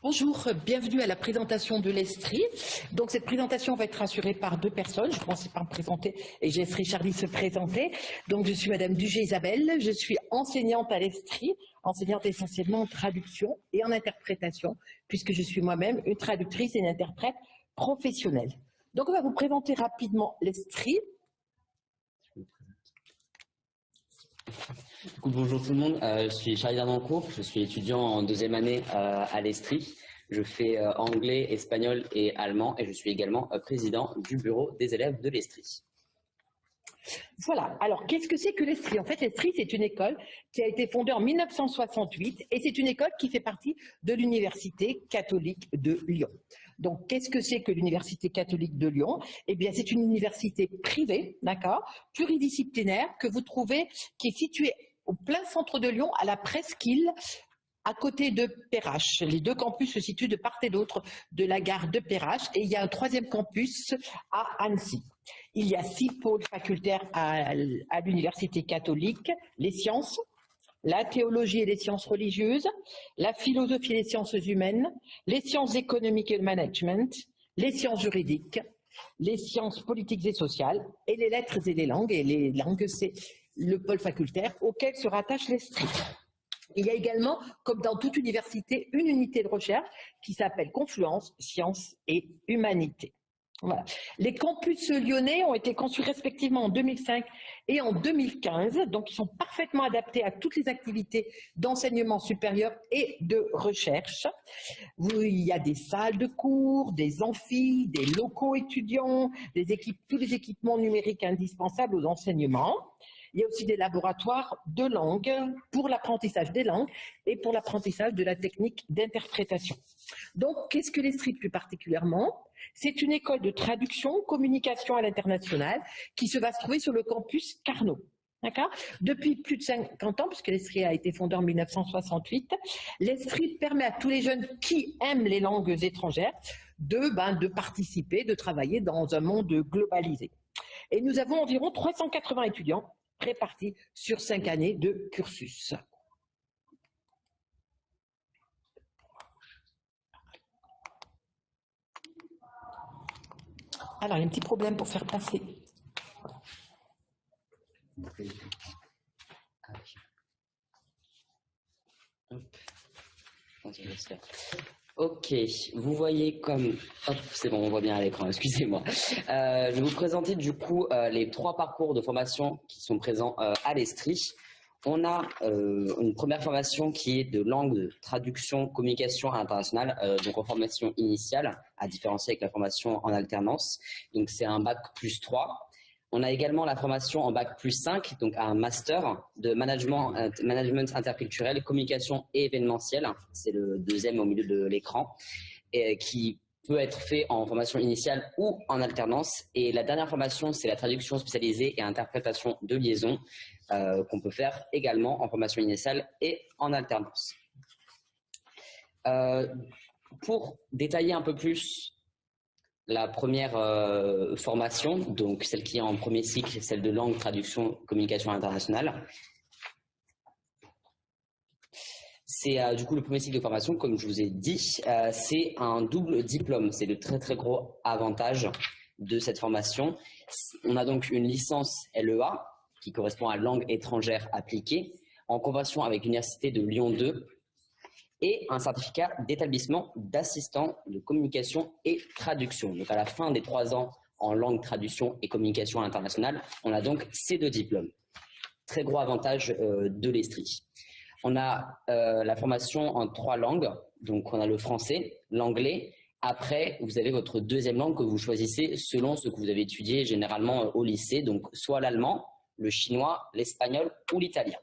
Bonjour, bienvenue à la présentation de l'Estrie. Donc cette présentation va être assurée par deux personnes. Je commence par me présenter et je laisserai Charlie se présenter. Donc je suis Madame Dugé Isabelle, je suis enseignante à l'Estrie, enseignante essentiellement en traduction et en interprétation, puisque je suis moi-même une traductrice et une interprète professionnelle. Donc on va vous présenter rapidement l'Estrie. Bonjour tout le monde, euh, je suis Charlie Dardancourt, je suis étudiant en deuxième année euh, à l'Estrie. Je fais euh, anglais, espagnol et allemand et je suis également président du bureau des élèves de l'Estrie. Voilà, alors qu'est-ce que c'est que l'Estrie? En fait, l'Estrie, c'est une école qui a été fondée en 1968 et c'est une école qui fait partie de l'Université catholique de Lyon. Donc, qu'est-ce que c'est que l'Université catholique de Lyon? Eh bien, c'est une université privée, d'accord, pluridisciplinaire, que vous trouvez, qui est située au plein centre de Lyon, à la presqu'île, à côté de Perrache. Les deux campus se situent de part et d'autre de la gare de Perrache et il y a un troisième campus à Annecy. Il y a six pôles facultaires à, l'université catholique, les sciences, la théologie et les sciences religieuses, la philosophie et les sciences humaines, les sciences économiques et le management, les sciences juridiques, les sciences politiques et sociales, et les lettres et les langues. Et les langues, c'est le pôle facultaire auquel se rattache l'Estrie. Il y a également, comme dans toute université, une unité de recherche qui s'appelle Confluence, Sciences et Humanité. Voilà. Les campus lyonnais ont été conçus respectivement en 2005 et en 2015, donc ils sont parfaitement adaptés à toutes les activités d'enseignement supérieur et de recherche. Il y a des salles de cours, des amphis, des locaux étudiants, tous les équipements numériques indispensables aux enseignements. Il y a aussi des laboratoires de langue pour l'apprentissage des langues et pour l'apprentissage de la technique d'interprétation. Donc, qu'est-ce que l'Estrie plus particulièrement? C'est une école de traduction, communication à l'international qui se va se trouver sur le campus Carnot. Depuis plus de 50 ans, puisque l'Estrie a été fondée en 1968, l'Estrie permet à tous les jeunes qui aiment les langues étrangères de, ben, de participer, de travailler dans un monde globalisé. Et nous avons environ 380 étudiants répartis sur cinq années de cursus. Alors, il y a un petit problème pour faire passer. Ok, vous voyez comme... c'est bon, on voit bien à l'écran, excusez-moi. Euh, je vais vous présenter du coup euh, les trois parcours de formation qui sont présents euh, à l'Estrie. On a une première formation qui est de langue traduction, communication internationale, donc en formation initiale, à différencier avec la formation en alternance. Donc c'est un bac plus 3. On a également la formation en bac plus 5, donc un master de management, euh, management interculturel, communication et événementiel. C'est le deuxième au milieu de l'écran, qui peut être fait en formation initiale ou en alternance. Et la dernière formation, c'est la traduction spécialisée et interprétation de liaison, euh, qu'on peut faire également en formation initiale et en alternance. Euh, pour détailler un peu plus la première euh, formation, donc celle qui est en premier cycle, celle de langue, traduction, communication internationale. C'est euh, du coup le premier cycle de formation, comme je vous ai dit, euh, c'est un double diplôme. C'est le très très gros avantage de cette formation. On a donc une licence LEA, qui correspond à langue étrangère appliquée, en convention avec l'Université de Lyon 2, et un certificat d'établissement d'assistant de communication et traduction. Donc à la fin des trois ans en langue, traduction et communication internationale, on a donc ces deux diplômes. Très gros avantage euh, de l'Estrie. On a euh, la formation en trois langues, donc on a le français, l'anglais. Après, vous avez votre deuxième langue que vous choisissez selon ce que vous avez étudié généralement euh, au lycée, donc soit l'allemand, le chinois, l'espagnol ou l'italien.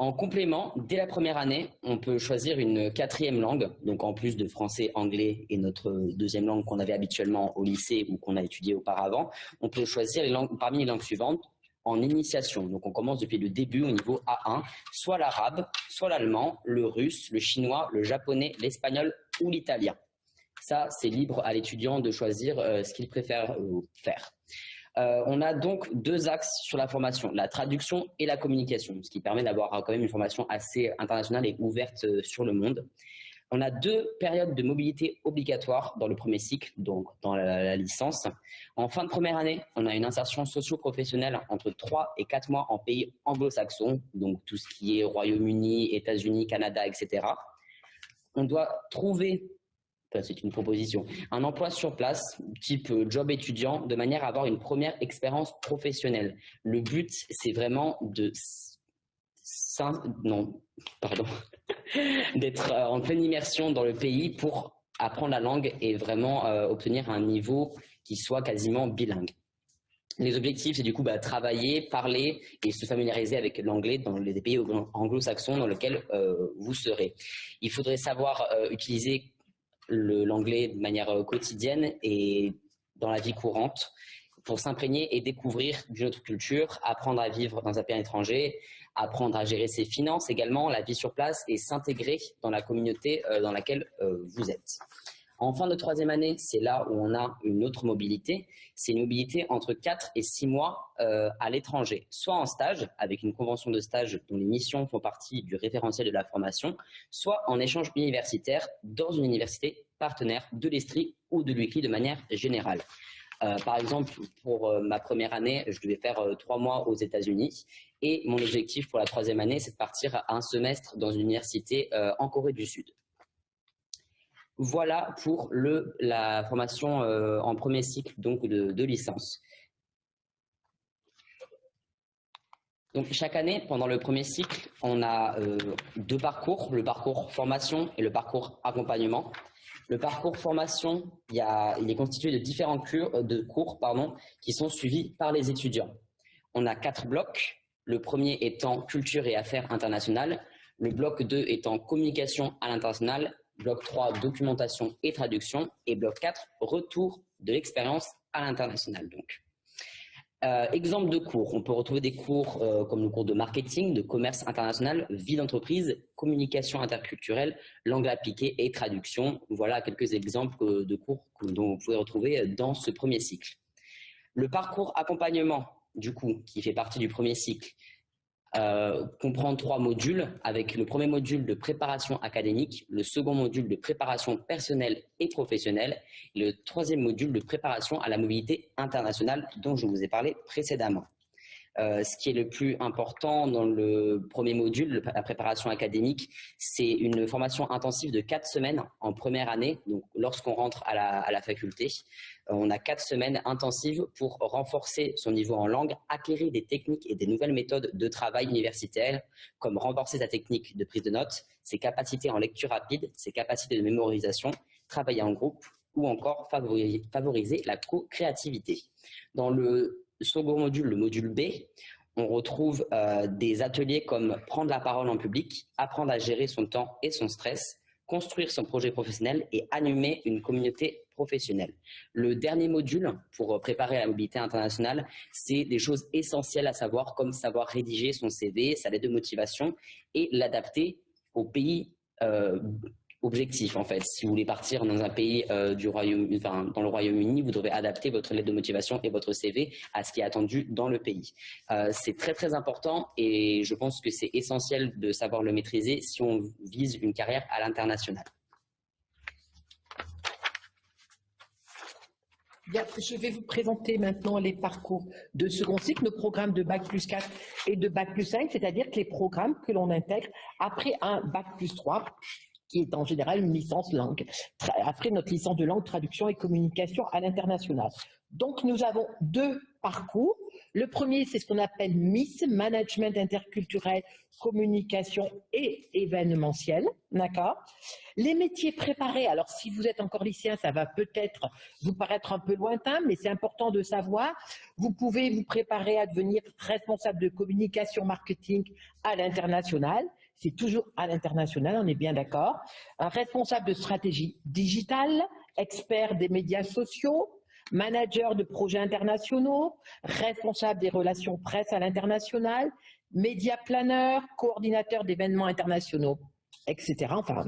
En complément, dès la première année, on peut choisir une quatrième langue, donc en plus de français, anglais et notre deuxième langue qu'on avait habituellement au lycée ou qu'on a étudié auparavant, on peut choisir parmi les langues suivantes en initiation. Donc on commence depuis le début au niveau A1, soit l'arabe, soit l'allemand, le russe, le chinois, le japonais, l'espagnol ou l'italien. Ça, c'est libre à l'étudiant de choisir euh, ce qu'il préfère euh, faire. Euh, on a donc deux axes sur la formation, la traduction et la communication, ce qui permet d'avoir quand même une formation assez internationale et ouverte euh, sur le monde. On a deux périodes de mobilité obligatoires dans le premier cycle, donc dans la, licence. En fin de première année, on a une insertion socio-professionnelle entre 3 et 4 mois en pays anglo-saxons, donc tout ce qui est Royaume-Uni, États-Unis, Canada, etc. On doit trouver c'est une proposition, un emploi sur place, type euh, job étudiant, de manière à avoir une première expérience professionnelle. Le but, c'est vraiment de non, pardon, d'être euh, en pleine immersion dans le pays pour apprendre la langue et vraiment euh, obtenir un niveau qui soit quasiment bilingue. Les objectifs, c'est du coup bah, travailler, parler et se familiariser avec l'anglais dans les pays anglo-saxons dans lesquels vous serez. Il faudrait savoir utiliser l'anglais de manière euh, quotidienne et dans la vie courante pour s'imprégner et découvrir d'une autre culture, apprendre à vivre dans un pays étranger, apprendre à gérer ses finances également, la vie sur place et s'intégrer dans la communauté euh, dans laquelle euh, vous êtes. En fin de troisième année, c'est là où on a une autre mobilité. C'est une mobilité entre 4 et 6 mois euh, à l'étranger, soit en stage, avec une convention de stage dont les missions font partie du référentiel de la formation, soit en échange universitaire dans une université partenaire de l'Estrie ou de l'UCLI de manière générale. Euh, par exemple, pour euh, ma première année, je devais faire trois mois aux États-Unis et mon objectif pour la troisième année, c'est de partir un semestre dans une université en Corée du Sud. Voilà pour le, la formation euh, en premier cycle donc de, licence. Donc, chaque année, pendant le premier cycle, on a euh, deux parcours, le parcours formation et le parcours accompagnement. Le parcours formation, il, est constitué de différents cours, de cours pardon, qui sont suivis par les étudiants. On a quatre blocs, le premier étant culture et affaires internationales, le bloc 2 étant communication à l'international bloc 3, documentation et traduction, et bloc 4, retour de l'expérience à l'international. Donc, euh, exemple de cours, on peut retrouver des cours euh, comme le cours de marketing, de commerce international, vie d'entreprise, communication interculturelle, langue appliquée et traduction. Voilà quelques exemples de cours dont vous pouvez retrouver dans ce premier cycle. Le parcours accompagnement, du coup, qui fait partie du premier cycle, euh, comprend trois modules avec le premier module de préparation académique, le second module de préparation personnelle et professionnelle et le troisième module de préparation à la mobilité internationale dont je vous ai parlé précédemment. Euh, ce qui est le plus important dans le premier module, la préparation académique, c'est une formation intensive de quatre semaines en première année, donc lorsqu'on rentre à la, faculté. Euh, on a quatre semaines intensives pour renforcer son niveau en langue, acquérir des techniques et des nouvelles méthodes de travail universitaire, comme renforcer sa technique de prise de notes, ses capacités en lecture rapide, ses capacités de mémorisation, travailler en groupe ou encore favoriser la co-créativité. Dans le second module, le module B, on retrouve euh, des ateliers comme prendre la parole en public, apprendre à gérer son temps et son stress, construire son projet professionnel et animer une communauté Le dernier module pour préparer la mobilité internationale, c'est des choses essentielles à savoir comme savoir rédiger son CV, sa lettre de motivation et l'adapter au pays euh, objectif en fait. Si vous voulez partir dans un pays euh, du Royaume, enfin, dans le Royaume-Uni, vous devrez adapter votre lettre de motivation et votre CV à ce qui est attendu dans le pays. Euh, c'est très très important et je pense que c'est essentiel de savoir le maîtriser si on vise une carrière à l'international. Je vais vous présenter maintenant les parcours de second cycle, nos programmes de Bac plus 4 et de Bac plus 5, c'est-à-dire que les programmes que l'on intègre après un Bac plus 3 qui est en général une licence langue, après notre licence de langue, traduction et communication à l'international. Donc nous avons deux parcours. Le premier, c'est ce qu'on appelle MIS, Management interculturel, communication et événementiel. D'accord? Les métiers préparés, alors si vous êtes encore lycéen, ça va peut-être vous paraître un peu lointain, mais c'est important de savoir. Vous pouvez vous préparer à devenir responsable de communication marketing à l'international c'est toujours à l'international, on est bien d'accord. Un responsable de stratégie digitale, expert des médias sociaux, manager de projets internationaux, responsable des relations presse à l'international, média planeur, coordinateur d'événements internationaux, etc. Enfin,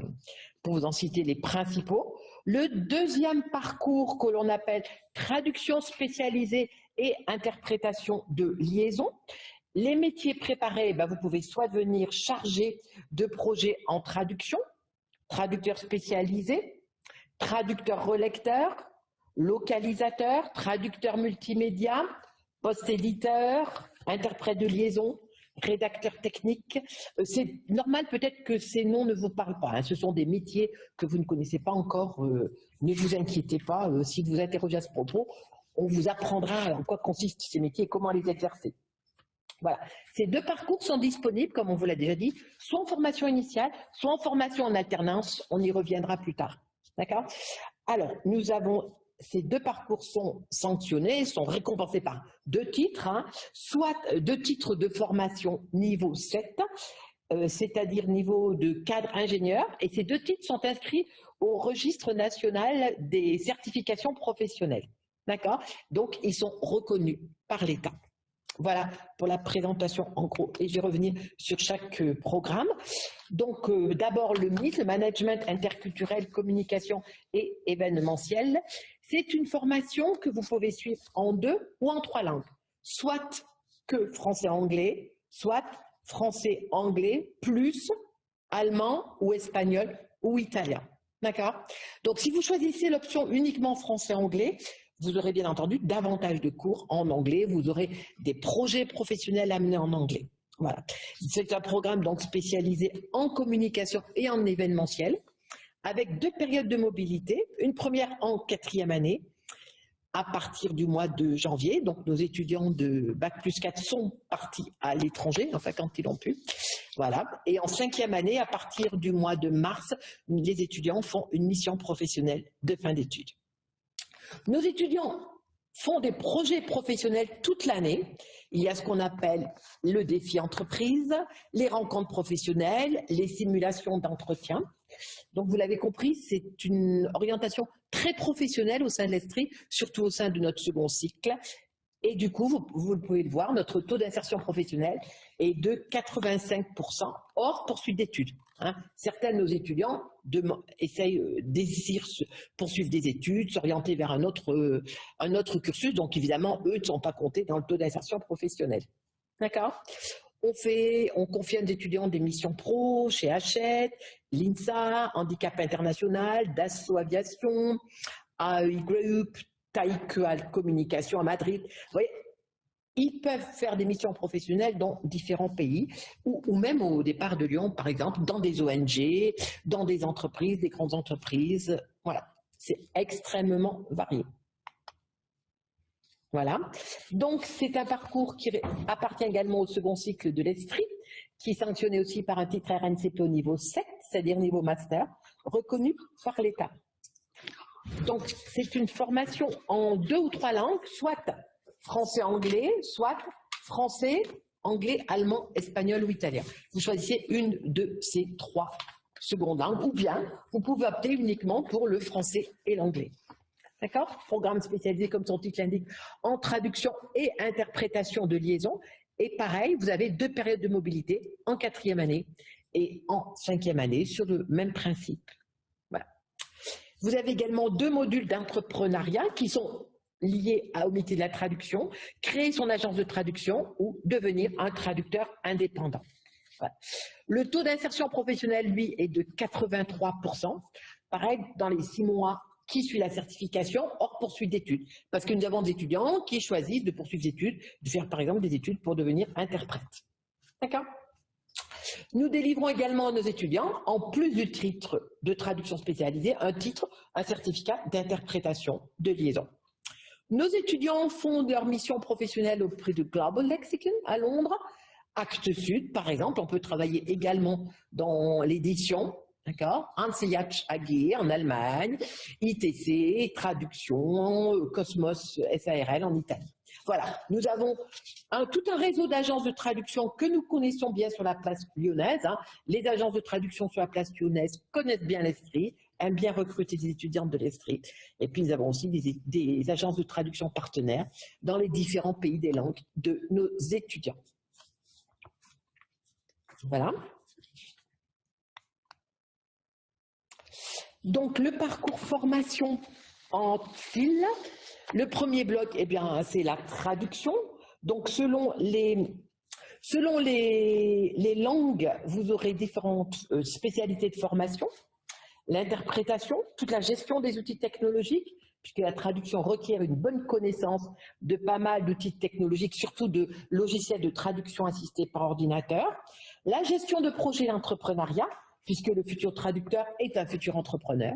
pour vous en citer les principaux. Le deuxième parcours que l'on appelle traduction spécialisée et interprétation de liaison, les métiers préparés, ben, vous pouvez soit devenir chargé de projets en traduction, traducteur spécialisé, traducteur relecteur, localisateur, traducteur multimédia, post-éditeur, interprète de liaison, rédacteur technique. Euh, c'est normal peut-être que ces noms ne vous parlent pas. Hein. Ce sont des métiers que vous ne connaissez pas encore. Euh, ne vous inquiétez pas. Euh, si vous interrogez à ce propos, on vous apprendra en quoi consistent ces métiers et comment les exercer. Voilà. Ces deux parcours sont disponibles, comme on vous l'a déjà dit, soit en formation initiale, soit en formation en alternance. On y reviendra plus tard. D'accord? Alors, nous avons ces deux parcours sont sanctionnés, sont récompensés par deux titres, hein. soit deux titres de formation niveau 7, euh, c'est-à-dire niveau de cadre ingénieur, et ces deux titres sont inscrits au registre national des certifications professionnelles. D'accord? Donc, ils sont reconnus par l'État. Voilà pour la présentation en gros. Et je vais revenir sur chaque euh, programme. Donc, euh, d'abord le MIT, le Management Interculturel, Communication et Événementiel. C'est une formation que vous pouvez suivre en deux ou en trois langues. Soit que français-anglais, soit français-anglais plus allemand ou espagnol ou italien. D'accord? Donc, si vous choisissez l'option uniquement français-anglais, vous aurez bien entendu davantage de cours en anglais, vous aurez des projets professionnels amenés en anglais. Voilà. C'est un programme donc spécialisé en communication et en événementiel, avec deux périodes de mobilité, une première en quatrième année, à partir du mois de janvier. Donc, nos étudiants de Bac plus 4 sont partis à l'étranger, enfin quand ils l'ont pu. Voilà. Et en cinquième année, à partir du mois de mars, les étudiants font une mission professionnelle de fin d'études. Nos étudiants font des projets professionnels toute l'année. Il y a ce qu'on appelle le défi entreprise, les rencontres professionnelles, les simulations d'entretien. Donc vous l'avez compris, c'est une orientation très professionnelle au sein de l'Estrie, surtout au sein de notre second cycle. Et du coup, vous, vous pouvez le voir, notre taux d'insertion professionnelle est de 85% hors poursuite d'études. Hein. Certains de nos étudiants essayent, euh, désirent poursuivre des études, s'orienter vers un autre, euh, un autre cursus, donc évidemment, eux ne sont pas comptés dans le taux d'insertion professionnelle. D'accord? On, fait, on confie à des étudiants des missions pro chez Hachette, l'INSA, Handicap International, Dassault Aviation, AI Group, Taïkual Communication à Madrid. Vous voyez, ils peuvent faire des missions professionnelles dans différents pays ou, même au départ de Lyon, par exemple, dans des ONG, dans des entreprises, des grandes entreprises. Voilà, c'est extrêmement varié. Voilà, donc c'est un parcours qui appartient également au second cycle de l'Estrie, qui est sanctionné aussi par un titre RNCP au niveau 7, c'est-à-dire niveau master, reconnu par l'État. Donc c'est une formation en deux ou trois langues, soit français-anglais, soit français, anglais, allemand, espagnol ou italien. Vous choisissez une de ces trois secondes langues, ou bien vous pouvez opter uniquement pour le français et l'anglais. D'accord? Programme spécialisé, comme son titre l'indique, en traduction et interprétation de liaison. Et pareil, vous avez deux périodes de mobilité, en quatrième année et en cinquième année, sur le même principe. Vous avez également deux modules d'entrepreneuriat qui sont lié au métier de la traduction, créer son agence de traduction ou devenir un traducteur indépendant. Le taux d'insertion professionnelle, lui, est de 83%. Pareil, dans les six mois qui suit la certification hors poursuite d'études. Parce que nous avons des étudiants qui choisissent de poursuivre des études, de faire par exemple des études pour devenir interprète. D'accord? Nous délivrons également à nos étudiants, en plus du titre de traduction spécialisée, un titre, un certificat d'interprétation de liaison. Nos étudiants font leur mission professionnelle auprès de Global Lexicon à Londres. Acte Sud, par exemple, on peut travailler également dans l'édition, d'accord Anseliach AG en Allemagne, ITC, traduction, Cosmos SARL en Italie. Voilà, nous avons tout un réseau d'agences de traduction que nous connaissons bien sur la place lyonnaise. Hein. Les agences de traduction sur la place lyonnaise connaissent bien l'Estrie, aiment bien recruter des étudiantes de l'Estrie. Et puis nous avons aussi des, agences de traduction partenaires dans les différents pays des langues de nos étudiants. Voilà. Donc le parcours formation en fil, le premier bloc, eh bien, c'est la traduction. Donc, selon les, langues, vous aurez différentes euh, spécialités de formation. L'interprétation, toute la gestion des outils technologiques, puisque la traduction requiert une bonne connaissance de pas mal d'outils technologiques, surtout de logiciels de traduction assistés par ordinateur. La gestion de projets d'entrepreneuriat, puisque le futur traducteur est un futur entrepreneur.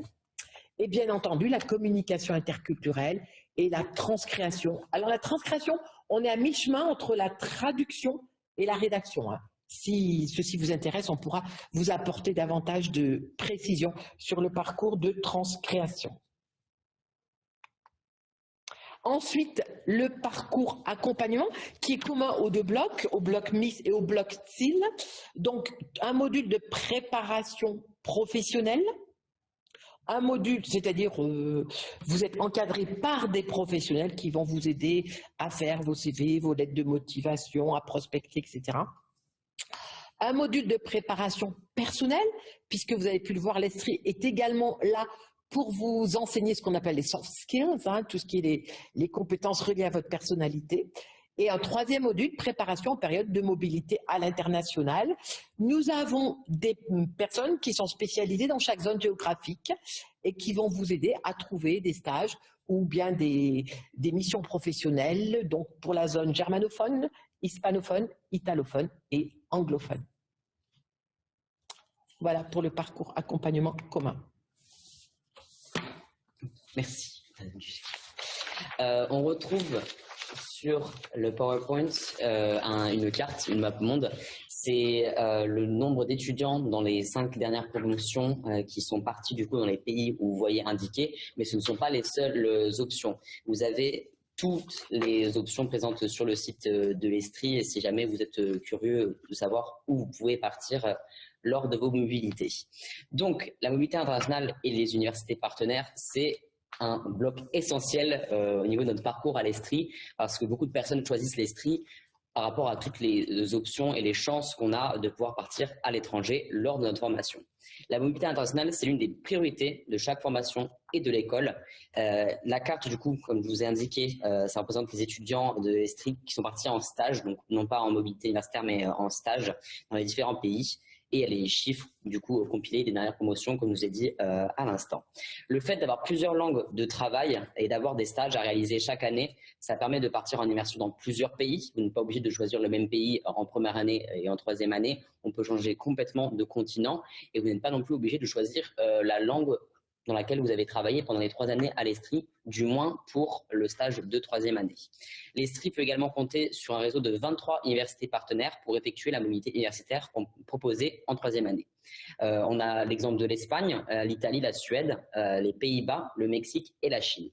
Et bien entendu, la communication interculturelle et la transcréation. Alors la transcréation, on est à mi-chemin entre la traduction et la rédaction. Hein. Si ceci vous intéresse, on pourra vous apporter davantage de précisions sur le parcours de transcréation. Ensuite, le parcours accompagnement qui est commun aux deux blocs, au bloc MIS et au bloc SIL. Donc, un module de préparation professionnelle, un module, c'est-à-dire euh, vous êtes encadré par des professionnels qui vont vous aider à faire vos CV, vos lettres de motivation, à prospecter, etc. Un module de préparation personnelle, puisque vous avez pu le voir, l'Estrie est également là pour vous enseigner ce qu'on appelle les soft skills, hein, tout ce qui est les, compétences reliées à votre personnalité. Et un troisième module, préparation en période de mobilité à l'international. Nous avons des personnes qui sont spécialisées dans chaque zone géographique et qui vont vous aider à trouver des stages ou bien des, des missions professionnelles, donc pour la zone germanophone, hispanophone, italophone et anglophone. Voilà pour le parcours accompagnement commun. Merci. Euh, on retrouve sur le PowerPoint euh, une carte, une map monde. C'est euh, le nombre d'étudiants dans les cinq dernières promotions qui sont partis du coup dans les pays où vous voyez indiqué, mais ce ne sont pas les seules options. Vous avez toutes les options présentes sur le site de l'Estrie si jamais vous êtes curieux de savoir où vous pouvez partir lors de vos mobilités. Donc, la mobilité internationale et les universités partenaires, c'est un bloc essentiel euh, au niveau de notre parcours à l'Estrie, parce que beaucoup de personnes choisissent l'Estrie par rapport à toutes les options et les chances qu'on a de pouvoir partir à l'étranger lors de notre formation. La mobilité internationale, c'est l'une des priorités de chaque formation et de l'école. Euh, la carte, du coup, comme je vous ai indiqué, euh, ça représente les étudiants de l'Estrie qui sont partis en stage, donc non pas en mobilité universitaire, mais en stage dans les différents pays et les chiffres du coup compilés des dernières promotions comme vous ai dit euh, à l'instant. Le fait d'avoir plusieurs langues de travail et d'avoir des stages à réaliser chaque année, ça permet de partir en immersion dans plusieurs pays. Vous n'êtes pas obligé de choisir le même pays en première année et en troisième année. On peut changer complètement de continent et vous n'êtes pas non plus obligé de choisir euh, la langue dans laquelle vous avez travaillé pendant les trois années à l'Estrie, du moins pour le stage de troisième année. L'Estrie peut également compter sur un réseau de 23 universités partenaires pour effectuer la mobilité universitaire proposée en troisième année. Euh, on a l'exemple de l'Espagne, euh, l'Italie, la Suède, euh, les Pays-Bas, le Mexique et la Chine.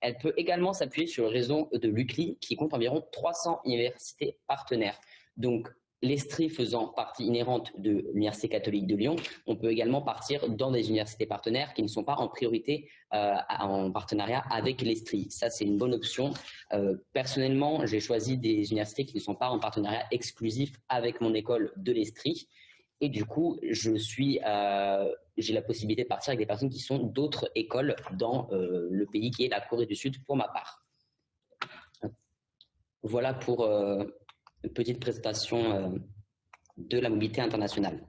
Elle peut également s'appuyer sur le réseau de l'UCLI qui compte environ 300 universités partenaires. Donc, l'Estrie faisant partie inhérente de l'Université catholique de Lyon, on peut également partir dans des universités partenaires qui ne sont pas en priorité euh, en partenariat avec l'Estrie. Ça, c'est une bonne option. Euh, personnellement, j'ai choisi des universités qui ne sont pas en partenariat exclusif avec mon école de l'Estrie. Et du coup, je suis, euh, j'ai la possibilité de partir avec des personnes qui sont d'autres écoles dans le pays qui est la Corée du Sud pour ma part. Voilà pour petite présentation euh, de la mobilité internationale.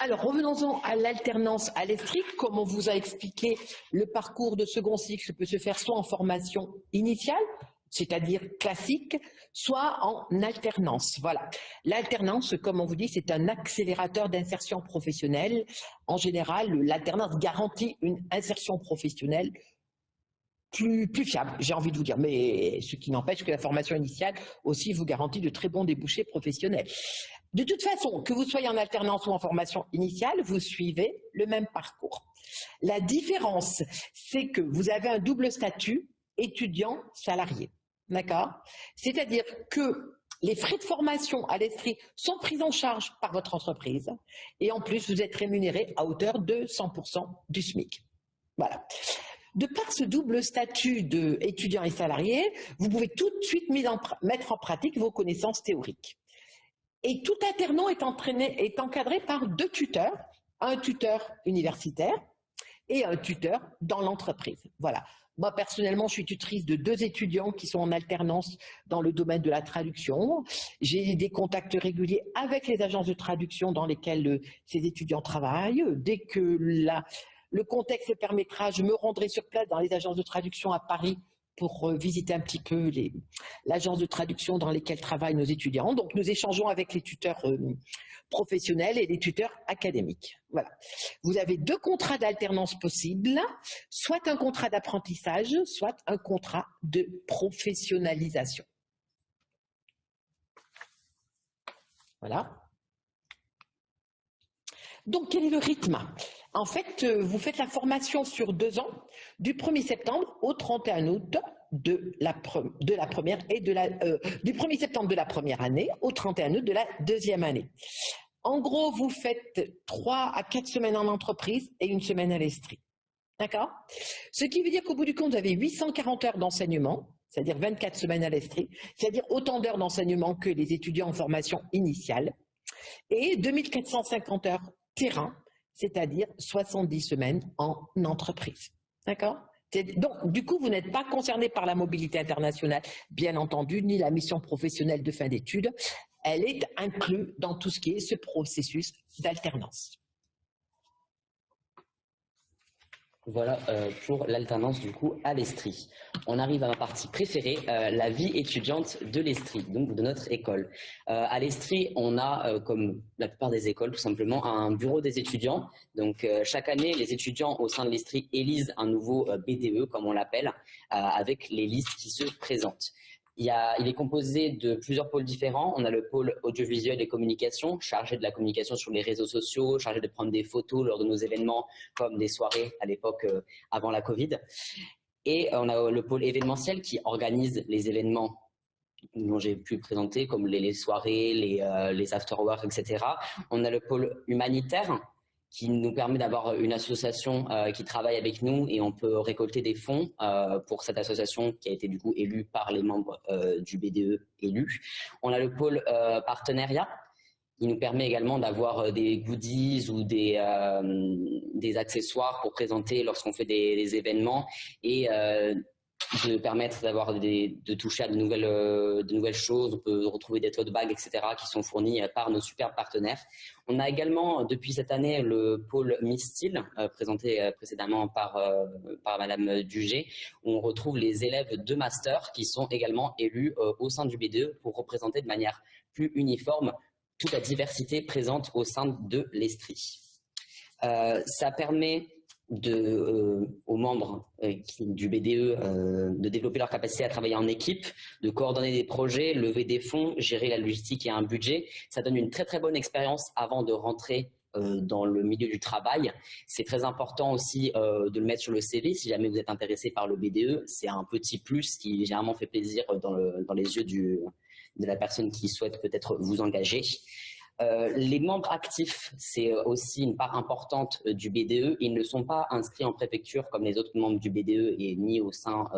Alors, revenons-en à l'alternance à l'ESTRIC. Comme on vous a expliqué, le parcours de second cycle peut se faire soit en formation initiale, c'est-à-dire classique, soit en alternance. Voilà. L'alternance, comme on vous dit, c'est un accélérateur d'insertion professionnelle. En général, l'alternance garantit une insertion professionnelle plus, fiable, j'ai envie de vous dire. Mais ce qui n'empêche que la formation initiale aussi vous garantit de très bons débouchés professionnels. De toute façon, que vous soyez en alternance ou en formation initiale, vous suivez le même parcours. La différence, c'est que vous avez un double statut étudiant-salarié. D'accord? C'est-à-dire que les frais de formation à l'Estrie sont pris en charge par votre entreprise et en plus, vous êtes rémunéré à hauteur de 100% du SMIC. Voilà. De par ce double statut d'étudiant et salarié, vous pouvez tout de suite mettre en pratique vos connaissances théoriques. Et tout alternant est, est encadré par deux tuteurs, un tuteur universitaire et un tuteur dans l'entreprise. Voilà. Moi, personnellement, je suis tutrice de deux étudiants qui sont en alternance dans le domaine de la traduction. J'ai des contacts réguliers avec les agences de traduction dans lesquelles euh, ces étudiants travaillent. Dès que le contexte permettra, je me rendrai sur place dans les agences de traduction à Paris pour euh, visiter un petit peu l'agence de traduction dans lesquelles travaillent nos étudiants. Donc, nous échangeons avec les tuteurs euh, professionnels et les tuteurs académiques. Voilà. Vous avez deux contrats d'alternance possibles, soit un contrat d'apprentissage, soit un contrat de professionnalisation. Voilà. Donc, quel est le rythme? En fait, euh, vous faites la formation sur deux ans, du 1er septembre au 31 août de la, première et euh, du 1er septembre de la première année au 31 août de la deuxième année. En gros, vous faites trois à quatre semaines en entreprise et une semaine à l'Estrie. D'accord? Ce qui veut dire qu'au bout du compte, vous avez 840 heures d'enseignement, c'est-à-dire 24 semaines à l'Estrie, c'est-à-dire autant d'heures d'enseignement que les étudiants en formation initiale, et 2450 heures terrain, c'est-à-dire 70 semaines en entreprise. D'accord? Donc, du coup, vous n'êtes pas concerné par la mobilité internationale, bien entendu, ni la mission professionnelle de fin d'études. Elle est inclue dans tout ce qui est ce processus d'alternance. Voilà euh, pour l'alternance du coup à l'Estrie. On arrive à ma partie préférée, euh, la vie étudiante de l'Estrie, donc de notre école. Euh, à l'Estrie, on a, comme la plupart des écoles, tout simplement un bureau des étudiants. Donc chaque année, les étudiants au sein de l'Estrie élisent un nouveau BDE, comme on l'appelle, avec les listes qui se présentent. Il, est composé de plusieurs pôles différents. On a le pôle audiovisuel et communication, chargé de la communication sur les réseaux sociaux, chargé de prendre des photos lors de nos événements, comme des soirées à l'époque euh, avant la Covid. Et on a le pôle événementiel qui organise les événements dont j'ai pu présenter, comme les, soirées, les, euh, after-work, etc. On a le pôle humanitaire qui nous permet d'avoir une association euh, qui travaille avec nous et on peut récolter des fonds euh, pour cette association qui a été du coup élue par les membres euh, du BDE élus. On a le pôle partenariat qui nous permet également d'avoir des goodies ou des, accessoires pour présenter lorsqu'on fait des, des, événements et de permettre d'avoir de toucher à de nouvelles, euh, de nouvelles choses. On peut retrouver des tote bags, etc., qui sont fournis euh, par nos super partenaires. On a également, depuis cette année, le pôle Mistil, euh, présenté précédemment par, par Madame Dugé, où on retrouve les élèves de master qui sont également élus au sein du BDE pour représenter de manière plus uniforme toute la diversité présente au sein de l'Estrie. ça permet euh, aux membres euh, du BDE euh, de développer leur capacité à travailler en équipe, de coordonner des projets, lever des fonds, gérer la logistique et un budget. Ça donne une très très bonne expérience avant de rentrer dans le milieu du travail. C'est très important aussi de le mettre sur le CV si jamais vous êtes intéressé par le BDE. C'est un petit plus qui généralement fait plaisir dans, le, dans les yeux de la personne qui souhaite peut-être vous engager. Euh, les membres actifs, c'est euh, aussi une part importante euh, du BDE. Ils ne sont pas inscrits en préfecture comme les autres membres du BDE et ni au sein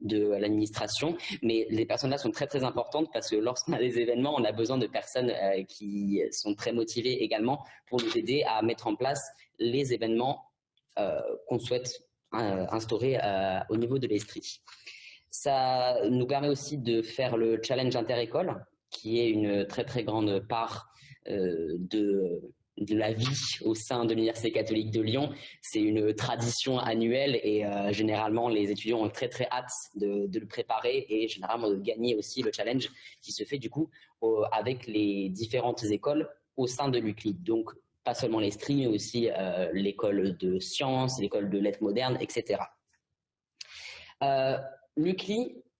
de l'administration. Mais les personnes-là sont très très importantes parce que lorsqu'on a des événements, on a besoin de personnes qui sont très motivées également pour nous aider à mettre en place les événements qu'on souhaite instaurer au niveau de l'Estrie. Ça nous permet aussi de faire le challenge interécole, qui est une très très grande part de, de la vie au sein de l'Université catholique de Lyon. C'est une tradition annuelle et euh, généralement les étudiants ont très très hâte de, le préparer et généralement de gagner aussi le challenge qui se fait du coup avec les différentes écoles au sein de l'UCLI. Donc pas seulement l'Estrie, mais aussi euh, l'école de sciences, l'école de lettres modernes, etc.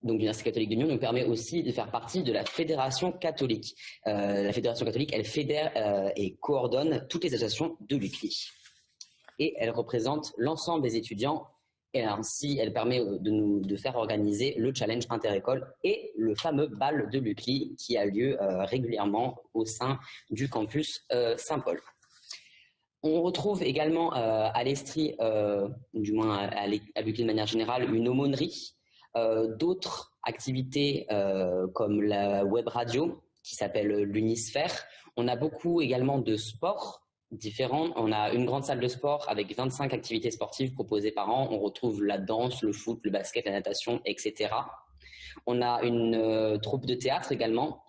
donc l'Université catholique de Lyon nous permet aussi de faire partie de la Fédération catholique. Euh, la Fédération catholique, elle fédère euh, et coordonne toutes les associations de l'UCLI. Et elle représente l'ensemble des étudiants et ainsi elle permet euh, de nous de faire organiser le challenge interécole et le fameux bal de l'UCLI qui a lieu régulièrement au sein du campus Saint-Paul. On retrouve également à l'Estrie, du moins à, à l'UCLI de manière générale, une aumônerie d'autres activités euh, comme la web radio qui s'appelle l'Unisphère. On a beaucoup également de sport différents. On a une grande salle de sport avec 25 activités sportives proposées par an. On retrouve la danse, le foot, le basket, la natation, etc. On a une euh, troupe de théâtre également,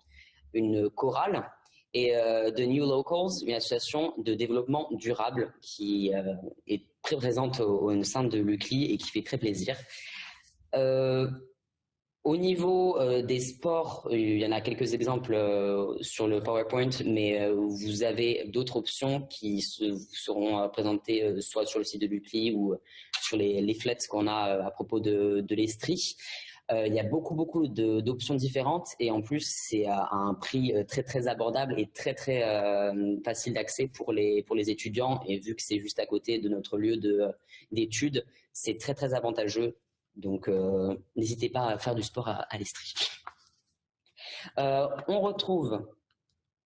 une chorale et euh, The New Locals, une association de développement durable qui euh, est très présente au, sein de l'UCLI et qui fait très plaisir. Au niveau des sports, il y en a quelques exemples sur le PowerPoint, mais vous avez d'autres options qui seront présentées soit sur le site de l'UCLI ou sur les leaflets qu'on a à propos de, de l'Estrie. Euh, il y a beaucoup, beaucoup d'options différentes et en plus, c'est à un prix euh, très, très abordable et très, très euh, facile d'accès pour les, pour les étudiants. Et vu que c'est juste à côté de notre lieu d'études, c'est très, très avantageux. Donc, n'hésitez pas à faire du sport à, l'Estrie. on retrouve,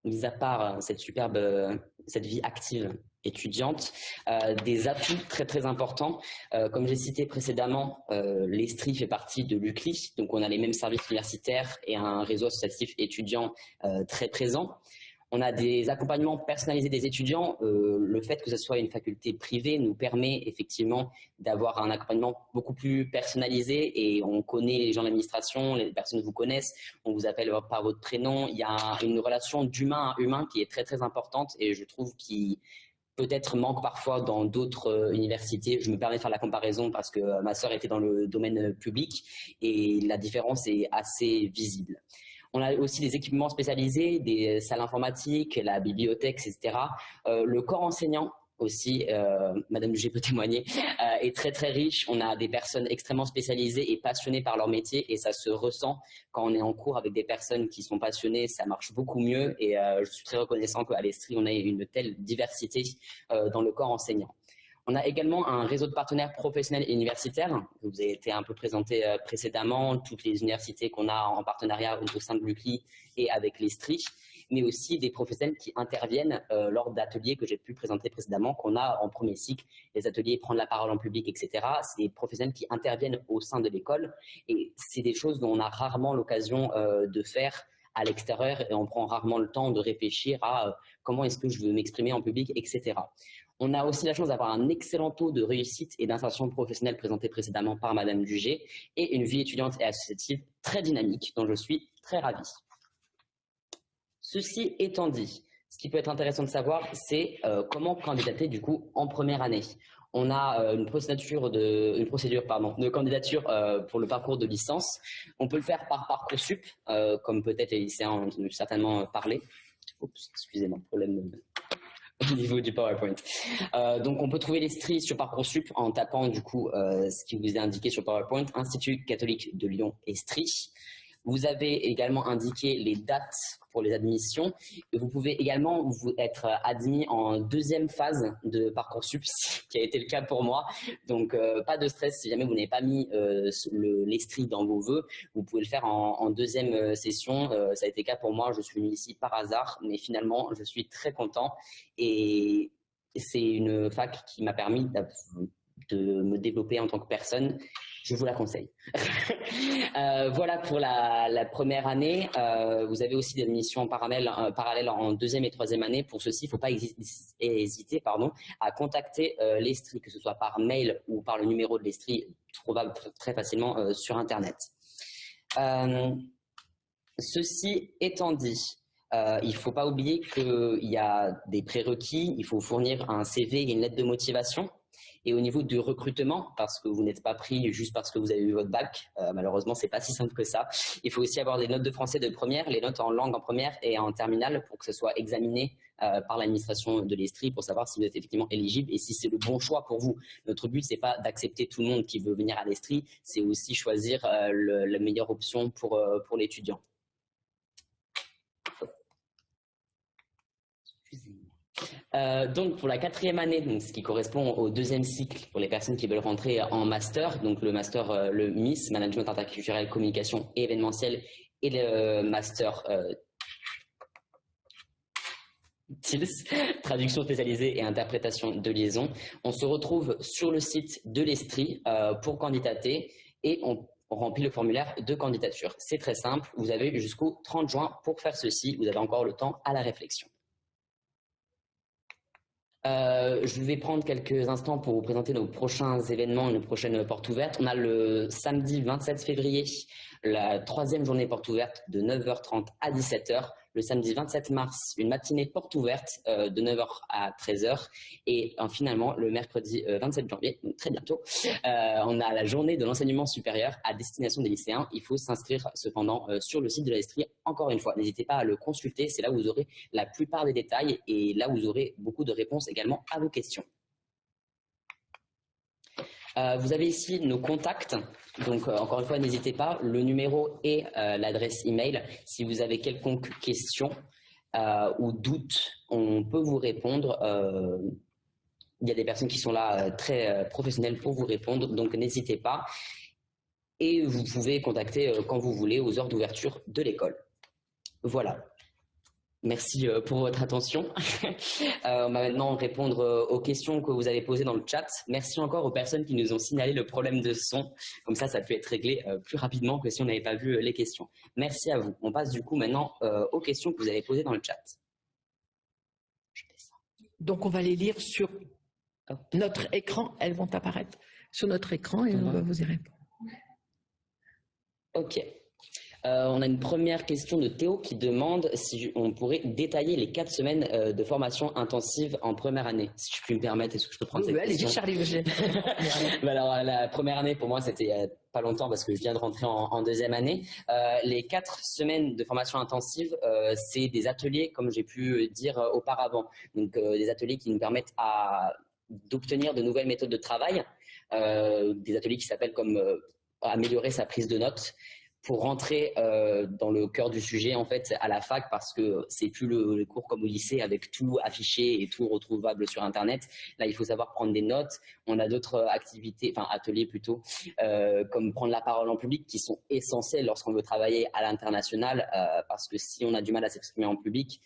mis à part cette superbe, cette vie active étudiante, euh, des atouts très très importants. Euh, comme j'ai cité précédemment, euh, l'Estrie fait partie de l'UCLI, donc on a les mêmes services universitaires et un réseau associatif étudiant très présent. On a des accompagnements personnalisés des étudiants. le fait que ce soit une faculté privée nous permet effectivement d'avoir un accompagnement beaucoup plus personnalisé et on connaît les gens de l'administration, les personnes vous connaissent, on vous appelle par votre prénom. Il y a une relation d'humain à humain qui est très très importante et je trouve qu'il peut-être manque parfois dans d'autres euh, universités. Je me permets de faire la comparaison parce que euh, ma sœur était dans le domaine euh, public et la différence est assez visible. On a aussi des équipements spécialisés, des salles informatiques, la bibliothèque, etc. le corps enseignant aussi, euh, Madame Dugé peut témoigner, euh, est très très riche. On a des personnes extrêmement spécialisées et passionnées par leur métier et ça se ressent quand on est en cours avec des personnes qui sont passionnées, ça marche beaucoup mieux et euh, je suis très reconnaissant qu'à l'Estrie, on ait une telle diversité dans le corps enseignant. On a également un réseau de partenaires professionnels et universitaires. Vous avez été un peu présenté précédemment, toutes les universités qu'on a en partenariat au sein de l'UCLI et avec l'Estrie mais aussi des professionnels qui interviennent euh, lors d'ateliers que j'ai pu présenter précédemment, qu'on a en premier cycle, les ateliers prendre la parole en public, etc. C'est des professionnels qui interviennent au sein de l'école et c'est des choses dont on a rarement l'occasion euh, de faire à l'extérieur et on prend rarement le temps de réfléchir à euh, comment est-ce que je veux m'exprimer en public, etc. On a aussi la chance d'avoir un excellent taux de réussite et d'insertion professionnelle présenté précédemment par Madame Dugé et une vie étudiante et associative très dynamique dont je suis très ravi. Ceci étant dit, ce qui peut être intéressant de savoir, c'est euh, comment candidater du coup en première année. On a euh, une procédure de de candidature euh, pour le parcours de licence. On peut le faire par parcoursup, comme peut-être les lycéens ont certainement parlé. Oups, excusez-moi, problème au niveau du PowerPoint. donc, on peut trouver les stries sur Parcoursup en tapant du coup ce qui vous est indiqué sur PowerPoint, Institut catholique de Lyon Estrie. Vous avez également indiqué les dates pour les admissions. vous pouvez également vous être admis en deuxième phase de Parcoursup, ce qui a été le cas pour moi. Donc, euh, pas de stress si jamais vous n'avez pas mis euh, l'estrie dans vos voeux. Vous pouvez le faire en, deuxième euh, session. ça a été le cas pour moi. Je suis venu ici par hasard, mais finalement, je suis très content. Et c'est une fac qui m'a permis de me développer en tant que personne je vous la conseille. Euh, voilà pour la, première année. Euh, vous avez aussi des missions parallèles, euh, parallèles en deuxième et troisième année. Pour ceci, il ne faut pas hésiter pardon, à contacter l'Estrie, que ce soit par mail ou par le numéro de l'Estrie, trouvable très facilement sur Internet. ceci étant dit, il ne faut pas oublier qu'il y a des prérequis, il faut fournir un CV et une lettre de motivation. Et au niveau du recrutement, parce que vous n'êtes pas pris juste parce que vous avez eu votre bac, euh, malheureusement, c'est pas si simple que ça. Il faut aussi avoir des notes de français de première, les notes en langue en première et en terminale pour que ce soit examiné euh, par l'administration de l'Estrie pour savoir si vous êtes effectivement éligible et si c'est le bon choix pour vous. Notre but, c'est pas d'accepter tout le monde qui veut venir à l'Estrie, c'est aussi choisir euh, la meilleure option pour, pour l'étudiant. Euh, donc pour la quatrième année, donc, ce qui correspond au deuxième cycle pour les personnes qui veulent rentrer en master, donc le master, euh, le MIS, Management interculturel, communication et événementiel, et le master euh, TILS, traduction spécialisée et interprétation de liaison. On se retrouve sur le site de l'Estrie pour candidater et on remplit le formulaire de candidature. C'est très simple, vous avez jusqu'au 30 juin pour faire ceci, vous avez encore le temps à la réflexion. Je vais prendre quelques instants pour vous présenter nos prochains événements, nos prochaines portes ouvertes. On a le samedi 27 février, la troisième journée porte ouverte de 9h30 à 17h le samedi 27 mars, une matinée porte ouverte euh, de 9h à 13h. Et euh, finalement, le mercredi 27 euh, janvier, très bientôt, on a la journée de l'enseignement supérieur à destination des lycéens. Il faut s'inscrire cependant sur le site de l'Estrie. Encore une fois, n'hésitez pas à le consulter. C'est là où vous aurez la plupart des détails et là où vous aurez beaucoup de réponses également à vos questions. Euh, vous avez ici nos contacts. Donc, euh, encore une fois, n'hésitez pas. Le numéro et euh, l'adresse email. Si vous avez quelconque question ou doute, on peut vous répondre. il y a des personnes qui sont là très professionnelles pour vous répondre. Donc, n'hésitez pas. Et vous pouvez contacter quand vous voulez aux heures d'ouverture de l'école. Voilà. Merci euh, pour votre attention. Euh, on va maintenant répondre euh, aux questions que vous avez posées dans le chat. Merci encore aux personnes qui nous ont signalé le problème de son. Comme ça, ça peut être réglé plus rapidement que si on n'avait pas vu les questions. Merci à vous. On passe du coup maintenant aux questions que vous avez posées dans le chat. Donc, on va les lire sur notre écran. Elles vont apparaître sur notre écran et on va vous y répondre. Ok. Euh, on a une première question de Théo qui demande si on pourrait détailler les quatre semaines euh, de formation intensive en première année. Si je puis me permettre, est-ce que je peux prendre cette question Charlie bah Alors, la première année, pour moi, c'était euh, pas longtemps parce que je viens de rentrer en, deuxième année. les quatre semaines de formation intensive, c'est des ateliers, comme j'ai pu dire auparavant. Donc, des ateliers qui nous permettent d'obtenir de nouvelles méthodes de travail, des ateliers qui s'appellent comme améliorer sa prise de notes, pour rentrer euh, dans le cœur du sujet en fait à la fac parce que c'est plus le, cours comme au lycée avec tout affiché et tout retrouvable sur internet. Là, il faut savoir prendre des notes. On a d'autres activités, enfin ateliers plutôt, euh, comme prendre la parole en public qui sont essentiels lorsqu'on veut travailler à l'international euh, parce que si on a du mal à s'exprimer en public,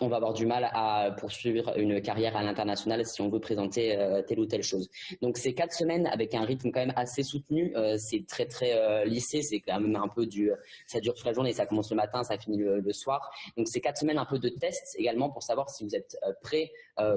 on va avoir du mal à poursuivre une carrière à l'international si on veut présenter euh, telle ou telle chose. Donc c'est quatre semaines avec un rythme quand même assez soutenu. Euh, c'est très très euh, lissé, c'est quand même un peu du, ça dure toute la journée, ça commence le matin, ça finit le, soir. Donc c'est quatre semaines un peu de tests également pour savoir si vous êtes prêt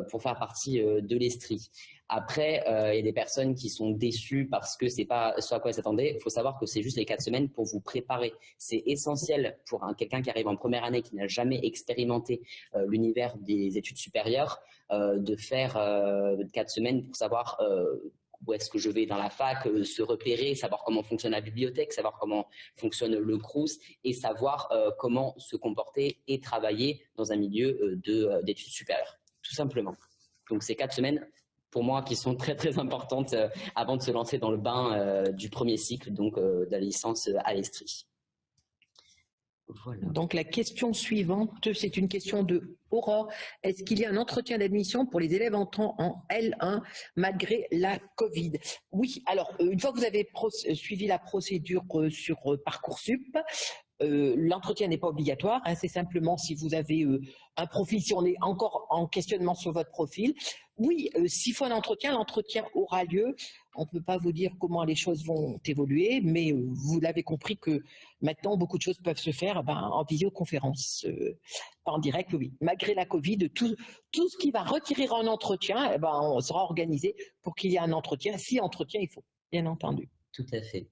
pour faire partie de l'Estrie. Après, euh, il y a des personnes qui sont déçues parce que c'est pas ce à quoi elles s'attendaient. Il faut savoir que c'est juste les quatre semaines pour vous préparer. C'est essentiel pour quelqu'un qui arrive en première année, qui n'a jamais expérimenté euh, l'univers des études supérieures, euh, de faire quatre semaines pour savoir où est-ce que je vais dans la fac, se repérer, savoir comment fonctionne la bibliothèque, savoir comment fonctionne le CRUS et savoir comment se comporter et travailler dans un milieu d'études supérieures, tout simplement. Donc ces quatre semaines, pour moi qui sont très très importantes euh, avant de se lancer dans le bain euh, du premier cycle, donc euh, de la licence à l'Estrie. Donc la question suivante, c'est une question de Aurore. Est-ce qu'il y a un entretien d'admission pour les élèves entrant en L1 malgré la Covid? Oui, alors une fois que vous avez suivi la procédure sur Parcoursup, l'entretien n'est pas obligatoire, hein, c'est simplement si vous avez un profil, si on est encore en questionnement sur votre profil. Oui, euh, s'il faut un entretien, l'entretien aura lieu. On ne peut pas vous dire comment les choses vont évoluer, mais vous l'avez compris que maintenant, beaucoup de choses peuvent se faire ben, en visioconférence, pas en direct, oui. Malgré la Covid, tout, tout ce qui va retirer un entretien, eh ben, on sera organisé pour qu'il y ait un entretien, si entretien il faut, bien entendu. Tout à fait.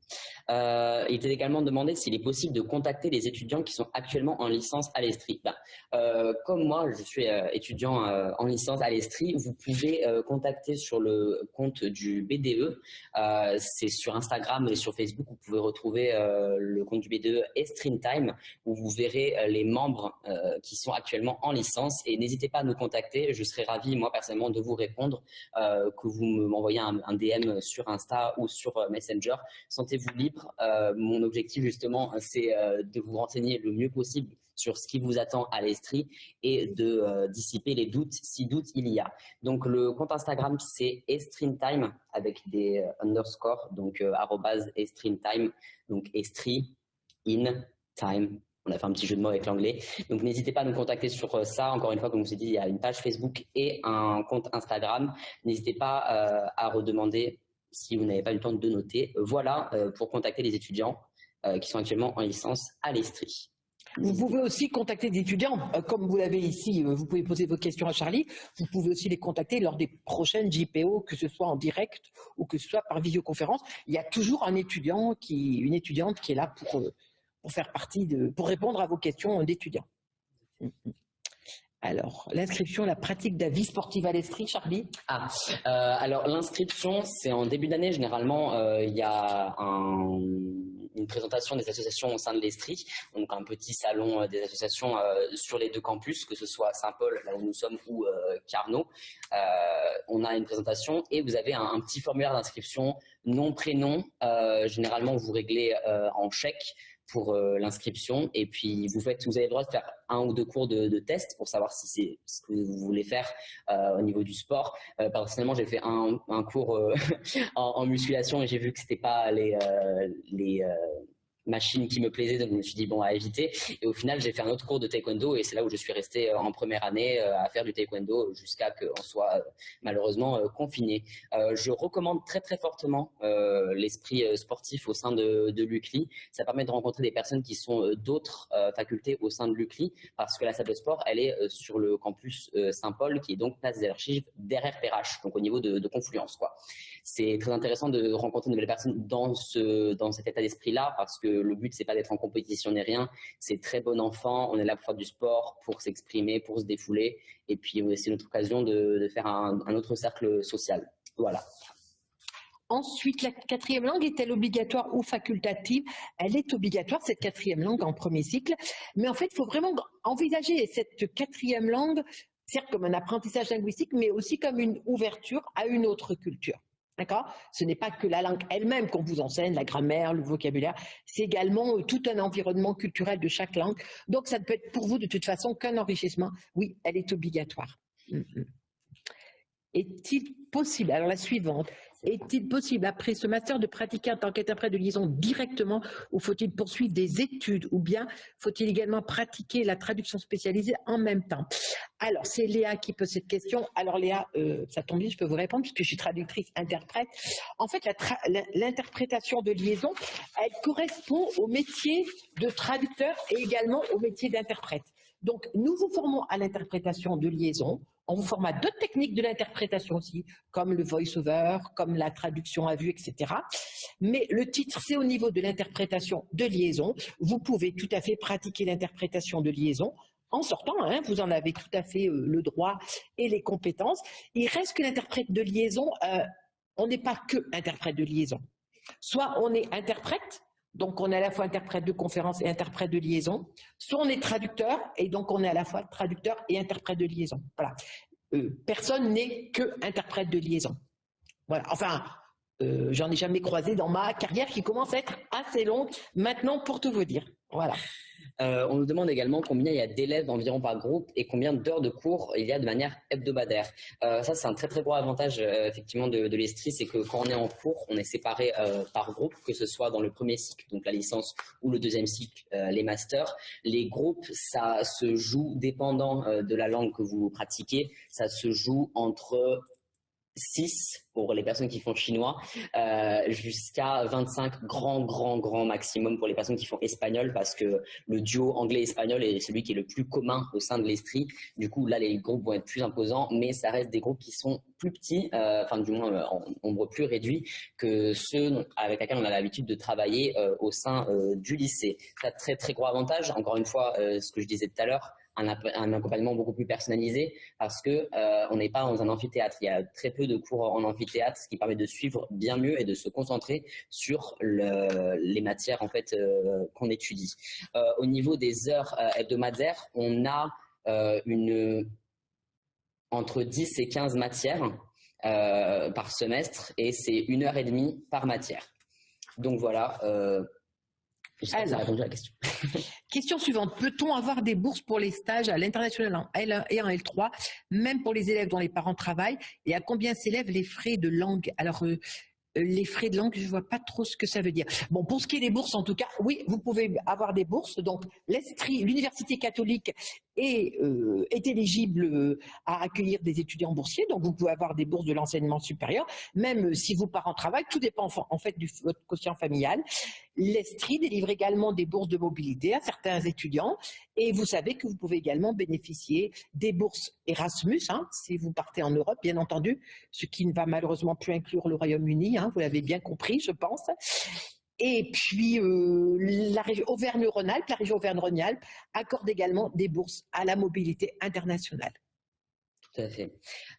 Euh, il était également demandé s'il est possible de contacter les étudiants qui sont actuellement en licence à l'Estrie. Ben, euh, comme moi, je suis euh, étudiant en licence à l'Estrie, vous pouvez contacter sur le compte du BDE. C'est sur Instagram et sur Facebook, vous pouvez retrouver le compte du BDE Estrin Time, où vous verrez les membres qui sont actuellement en licence. Et n'hésitez pas à nous contacter, je serai ravi, moi personnellement, de vous répondre, que vous m'envoyez un DM sur Insta ou sur Messenger Sentez-vous libre. Euh, mon objectif justement, c'est euh, de vous renseigner le mieux possible sur ce qui vous attend à l'Estrie et de euh, dissiper les doutes si doutes il y a. Donc le compte Instagram c'est Time avec des underscores, donc arrobase Time, donc Estrie in time on a fait un petit jeu de mots avec l'anglais. Donc n'hésitez pas à nous contacter sur ça. Encore une fois, comme je vous ai dit, il y a une page Facebook et un compte Instagram. N'hésitez pas à redemander si vous n'avez pas eu le temps de noter. Voilà euh, pour contacter les étudiants euh, qui sont actuellement en licence à l'Estrie. Vous pouvez aussi contacter des étudiants, euh, comme vous l'avez ici, vous pouvez poser vos questions à Charlie, vous pouvez aussi les contacter lors des prochaines JPO, que ce soit en direct ou que ce soit par visioconférence. Il y a toujours un étudiant qui, une étudiante qui est là pour, pour faire partie de, pour répondre à vos questions d'étudiants. Alors, l'inscription, la pratique de la vie sportive à l'Estrie, Charlie Ah, alors l'inscription, c'est en début d'année, généralement, il y a un une présentation des associations au sein de l'Estrie, donc un petit salon euh, des associations euh, sur les deux campus, que ce soit Saint-Paul, là où nous sommes, ou euh, Carnot. on a une présentation et vous avez un, petit formulaire d'inscription, nom, prénom. généralement, vous réglez en chèque pour l'inscription et puis vous faites, vous avez le droit de faire un ou deux cours de, de test pour savoir si c'est ce que vous voulez faire au niveau du sport. personnellement, j'ai fait un, un cours en, en, musculation et j'ai vu que c'était pas les, les machine qui me plaisait, donc je me suis dit bon à éviter. Et au final, j'ai fait un autre cours de taekwondo et c'est là où je suis resté euh, en première année euh, à faire du taekwondo jusqu'à qu'on soit euh, malheureusement confiné. je recommande très très fortement l'esprit sportif au sein de, de l'UCLI. Ça permet de rencontrer des personnes qui sont d'autres facultés au sein de l'UCLI parce que la salle de sport, elle est sur le campus Saint-Paul qui est donc place des archives derrière PRH, donc au niveau de, de confluence quoi. C'est très intéressant de rencontrer de nouvelles personnes dans ce dans cet état d'esprit là parce que le but c'est pas d'être en compétition ni rien, c'est très bon enfant, on est là pour faire du sport, pour s'exprimer, pour se défouler, et puis c'est notre occasion de, faire un, autre cercle social. Voilà. Ensuite, la quatrième langue est-elle obligatoire ou facultative? Elle est obligatoire, cette quatrième langue en premier cycle. Mais en fait, il faut vraiment envisager cette quatrième langue, certes comme un apprentissage linguistique, mais aussi comme une ouverture à une autre culture. D'accord? Ce n'est pas que la langue elle-même qu'on vous enseigne, la grammaire, le vocabulaire, c'est également euh, tout un environnement culturel de chaque langue. Donc ça ne peut être pour vous de toute façon qu'un enrichissement. Oui, elle est obligatoire. Mm, mm. Est-il possible, alors la suivante, est-il possible, après ce master, de pratiquer en tant qu'interprète de liaison directement ou faut-il poursuivre des études ou bien faut-il également pratiquer la traduction spécialisée en même temps? Alors, c'est Léa qui pose cette question. Alors Léa, euh, ça tombe bien, je peux vous répondre puisque je suis traductrice interprète. En fait, l'interprétation de liaison, elle correspond au métier de traducteur et également au métier d'interprète. Donc, nous vous formons à l'interprétation de liaison, on vous forme d'autres techniques de l'interprétation aussi, comme le voice-over, comme la traduction à vue, etc. Mais le titre, c'est au niveau de l'interprétation de liaison. Vous pouvez tout à fait pratiquer l'interprétation de liaison en sortant, hein, vous en avez tout à fait euh, le droit et les compétences. Il reste que l'interprète de liaison, euh, on n'est pas que interprète de liaison. Soit on est interprète, donc on est à la fois interprète de conférence et interprète de liaison. Soit on est traducteur, et donc on est à la fois traducteur et interprète de liaison. Voilà. Euh, personne n'est que interprète de liaison. Voilà. Enfin, euh, j'en ai jamais croisé dans ma carrière qui commence à être assez longue maintenant pour tout vous dire. Voilà. Euh, on nous demande également combien il y a d'élèves environ par groupe et combien d'heures de cours il y a de manière hebdomadaire. Euh, ça, c'est un très très gros avantage euh, effectivement de, de l'Estrie, c'est que quand on est en cours, on est séparé par groupe, que ce soit dans le premier cycle, donc la licence, ou le deuxième cycle, les masters. Les groupes, ça se joue dépendant de la langue que vous pratiquez, ça se joue entre 6 pour les personnes qui font chinois, euh, jusqu'à 25 grand, grand, grand maximum pour les personnes qui font espagnol, parce que le duo anglais-espagnol est celui qui est le plus commun au sein de l'Estrie. Du coup, là, les groupes vont être plus imposants, mais ça reste des groupes qui sont plus petits, euh, enfin du moins euh, en nombre plus réduit que ceux avec lesquels on a l'habitude de travailler au sein du lycée. C'est un très, très gros avantage. Encore une fois, ce que je disais tout à l'heure, un, accompagnement beaucoup plus personnalisé parce que euh, on n'est pas dans un amphithéâtre. Il y a très peu de cours en amphithéâtre, ce qui permet de suivre bien mieux et de se concentrer sur les matières en fait euh, qu'on étudie. Euh, au niveau des heures hebdomadaires, on a une entre 10 et 15 matières par semestre et c'est une heure et demie par matière. Donc voilà, la question. question suivante. Peut-on avoir des bourses pour les stages à l'international en L1 et en L3, même pour les élèves dont les parents travaillent? Et à combien s'élèvent les frais de langue? Alors, euh, euh, les frais de langue, je ne vois pas trop ce que ça veut dire. Bon, pour ce qui est des bourses, en tout cas, oui, vous pouvez avoir des bourses. Donc, l'Université catholique est, euh, est éligible à accueillir des étudiants boursiers, donc vous pouvez avoir des bourses de l'enseignement supérieur, même si vos parents travaillent, tout dépend en fait du votre quotient familial. L'Estrie délivre également des bourses de mobilité à certains étudiants et vous savez que vous pouvez également bénéficier des bourses Erasmus, hein, si vous partez en Europe, bien entendu, ce qui ne va malheureusement plus inclure le Royaume-Uni, hein, vous l'avez bien compris, je pense. Et puis, euh, la région Auvergne-Rhône-Alpes, la région Auvergne-Rhône-Alpes accorde également des bourses à la mobilité internationale. Tout à fait.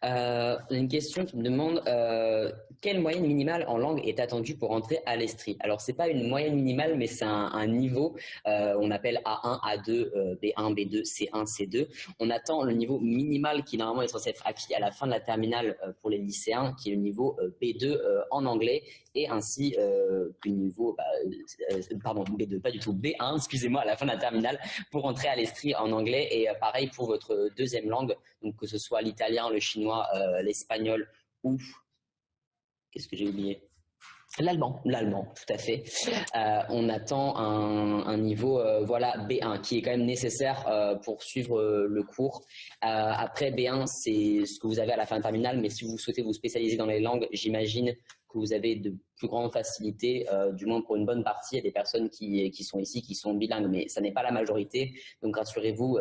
Euh, une question qui me demande euh, quelle moyenne minimale en langue est attendue pour entrer à l'Estrie? Alors, c'est pas une moyenne minimale, mais c'est un, niveau, euh, on appelle A1, A2, B1, B2, C1, C2. On attend le niveau minimal qui normalement est censé être acquis à la fin de la terminale pour les lycéens, qui est le niveau B2 en anglais, et ainsi le niveau, bah, pardon, B2, pas du tout, B1, excusez-moi, à la fin de la terminale pour entrer à l'Estrie en anglais, et pareil pour votre deuxième langue, donc que ce soit l'italien, le chinois, euh, l'espagnol ou qu'est-ce que j'ai oublié? L'allemand. L'allemand, tout à fait. Euh, on attend un, niveau euh, voilà B1 qui est quand même nécessaire pour suivre le cours. après B1, c'est ce que vous avez à la fin de terminale, mais si vous souhaitez vous spécialiser dans les langues, j'imagine vous avez de plus grandes facilités, du moins pour une bonne partie. Il y a des personnes qui, qui sont ici qui sont bilingues, mais ça n'est pas la majorité. Donc rassurez-vous,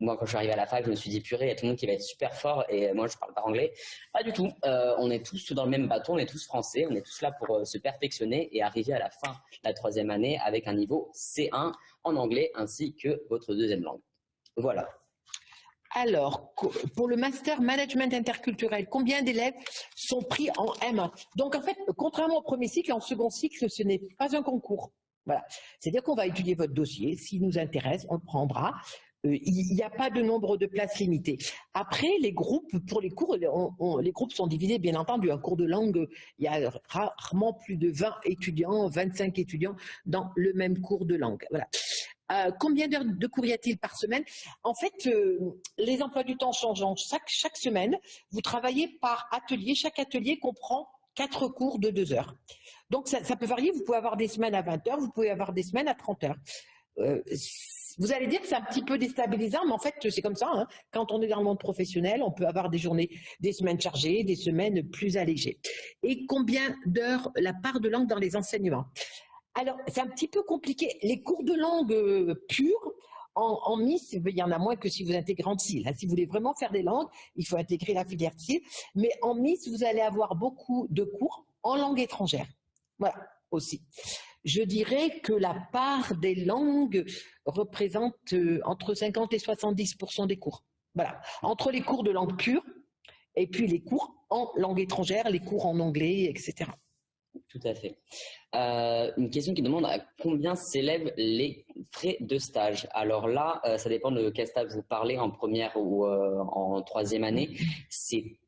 moi, quand je suis arrivé à la fac, je me suis dit, purée, il y a tout le monde qui va être super fort et moi, je parle pas anglais. Pas du tout. Euh, on est tous dans le même bateau, on est tous français, on est tous là pour euh, se perfectionner et arriver à la fin de la troisième année avec un niveau C1 en anglais ainsi que votre deuxième langue. Voilà. Alors, pour le master management interculturel, combien d'élèves sont pris en M1 Donc, en fait, contrairement au premier cycle, en second cycle, ce n'est pas un concours. Voilà. C'est-à-dire qu'on va étudier votre dossier. S'il nous intéresse, on le prendra. Euh, il n'y a pas de nombre de places limitées. Après, les groupes, pour les cours, les groupes sont divisés, bien entendu. Un cours de langue, il y a rarement plus de 20 étudiants, 25 étudiants dans le même cours de langue. Voilà. Euh, combien d'heures de cours y a-t-il par semaine? En fait, euh, les emplois du temps changeant chaque, chaque semaine. Vous travaillez par atelier. Chaque atelier comprend quatre cours de deux heures. Donc, ça, ça, peut varier. Vous pouvez avoir des semaines à 20 heures, vous pouvez avoir des semaines à 30 heures. Euh, vous allez dire que c'est un petit peu déstabilisant, mais en fait, c'est comme ça. Hein. Quand on est dans le monde professionnel, on peut avoir des journées, des semaines chargées, des semaines plus allégées. Et combien d'heures la part de langue dans les enseignements? Alors, c'est un petit peu compliqué. Les cours de langue euh, pure, en, en, Miss, il y en a moins que si vous intégrez en CIL. Hein. Si vous voulez vraiment faire des langues, il faut intégrer la filière CIL. Mais en Miss, vous allez avoir beaucoup de cours en langue étrangère. Voilà, aussi je dirais que la part des langues représente euh, entre 50 et 70% des cours. Voilà, entre les cours de langue pure et puis les cours en langue étrangère, les cours en anglais, etc. Tout à fait. Euh, une question qui demande à combien s'élèvent les frais de stage. Alors là, euh, ça dépend de quel stage vous parlez, en première ou en troisième année. C'est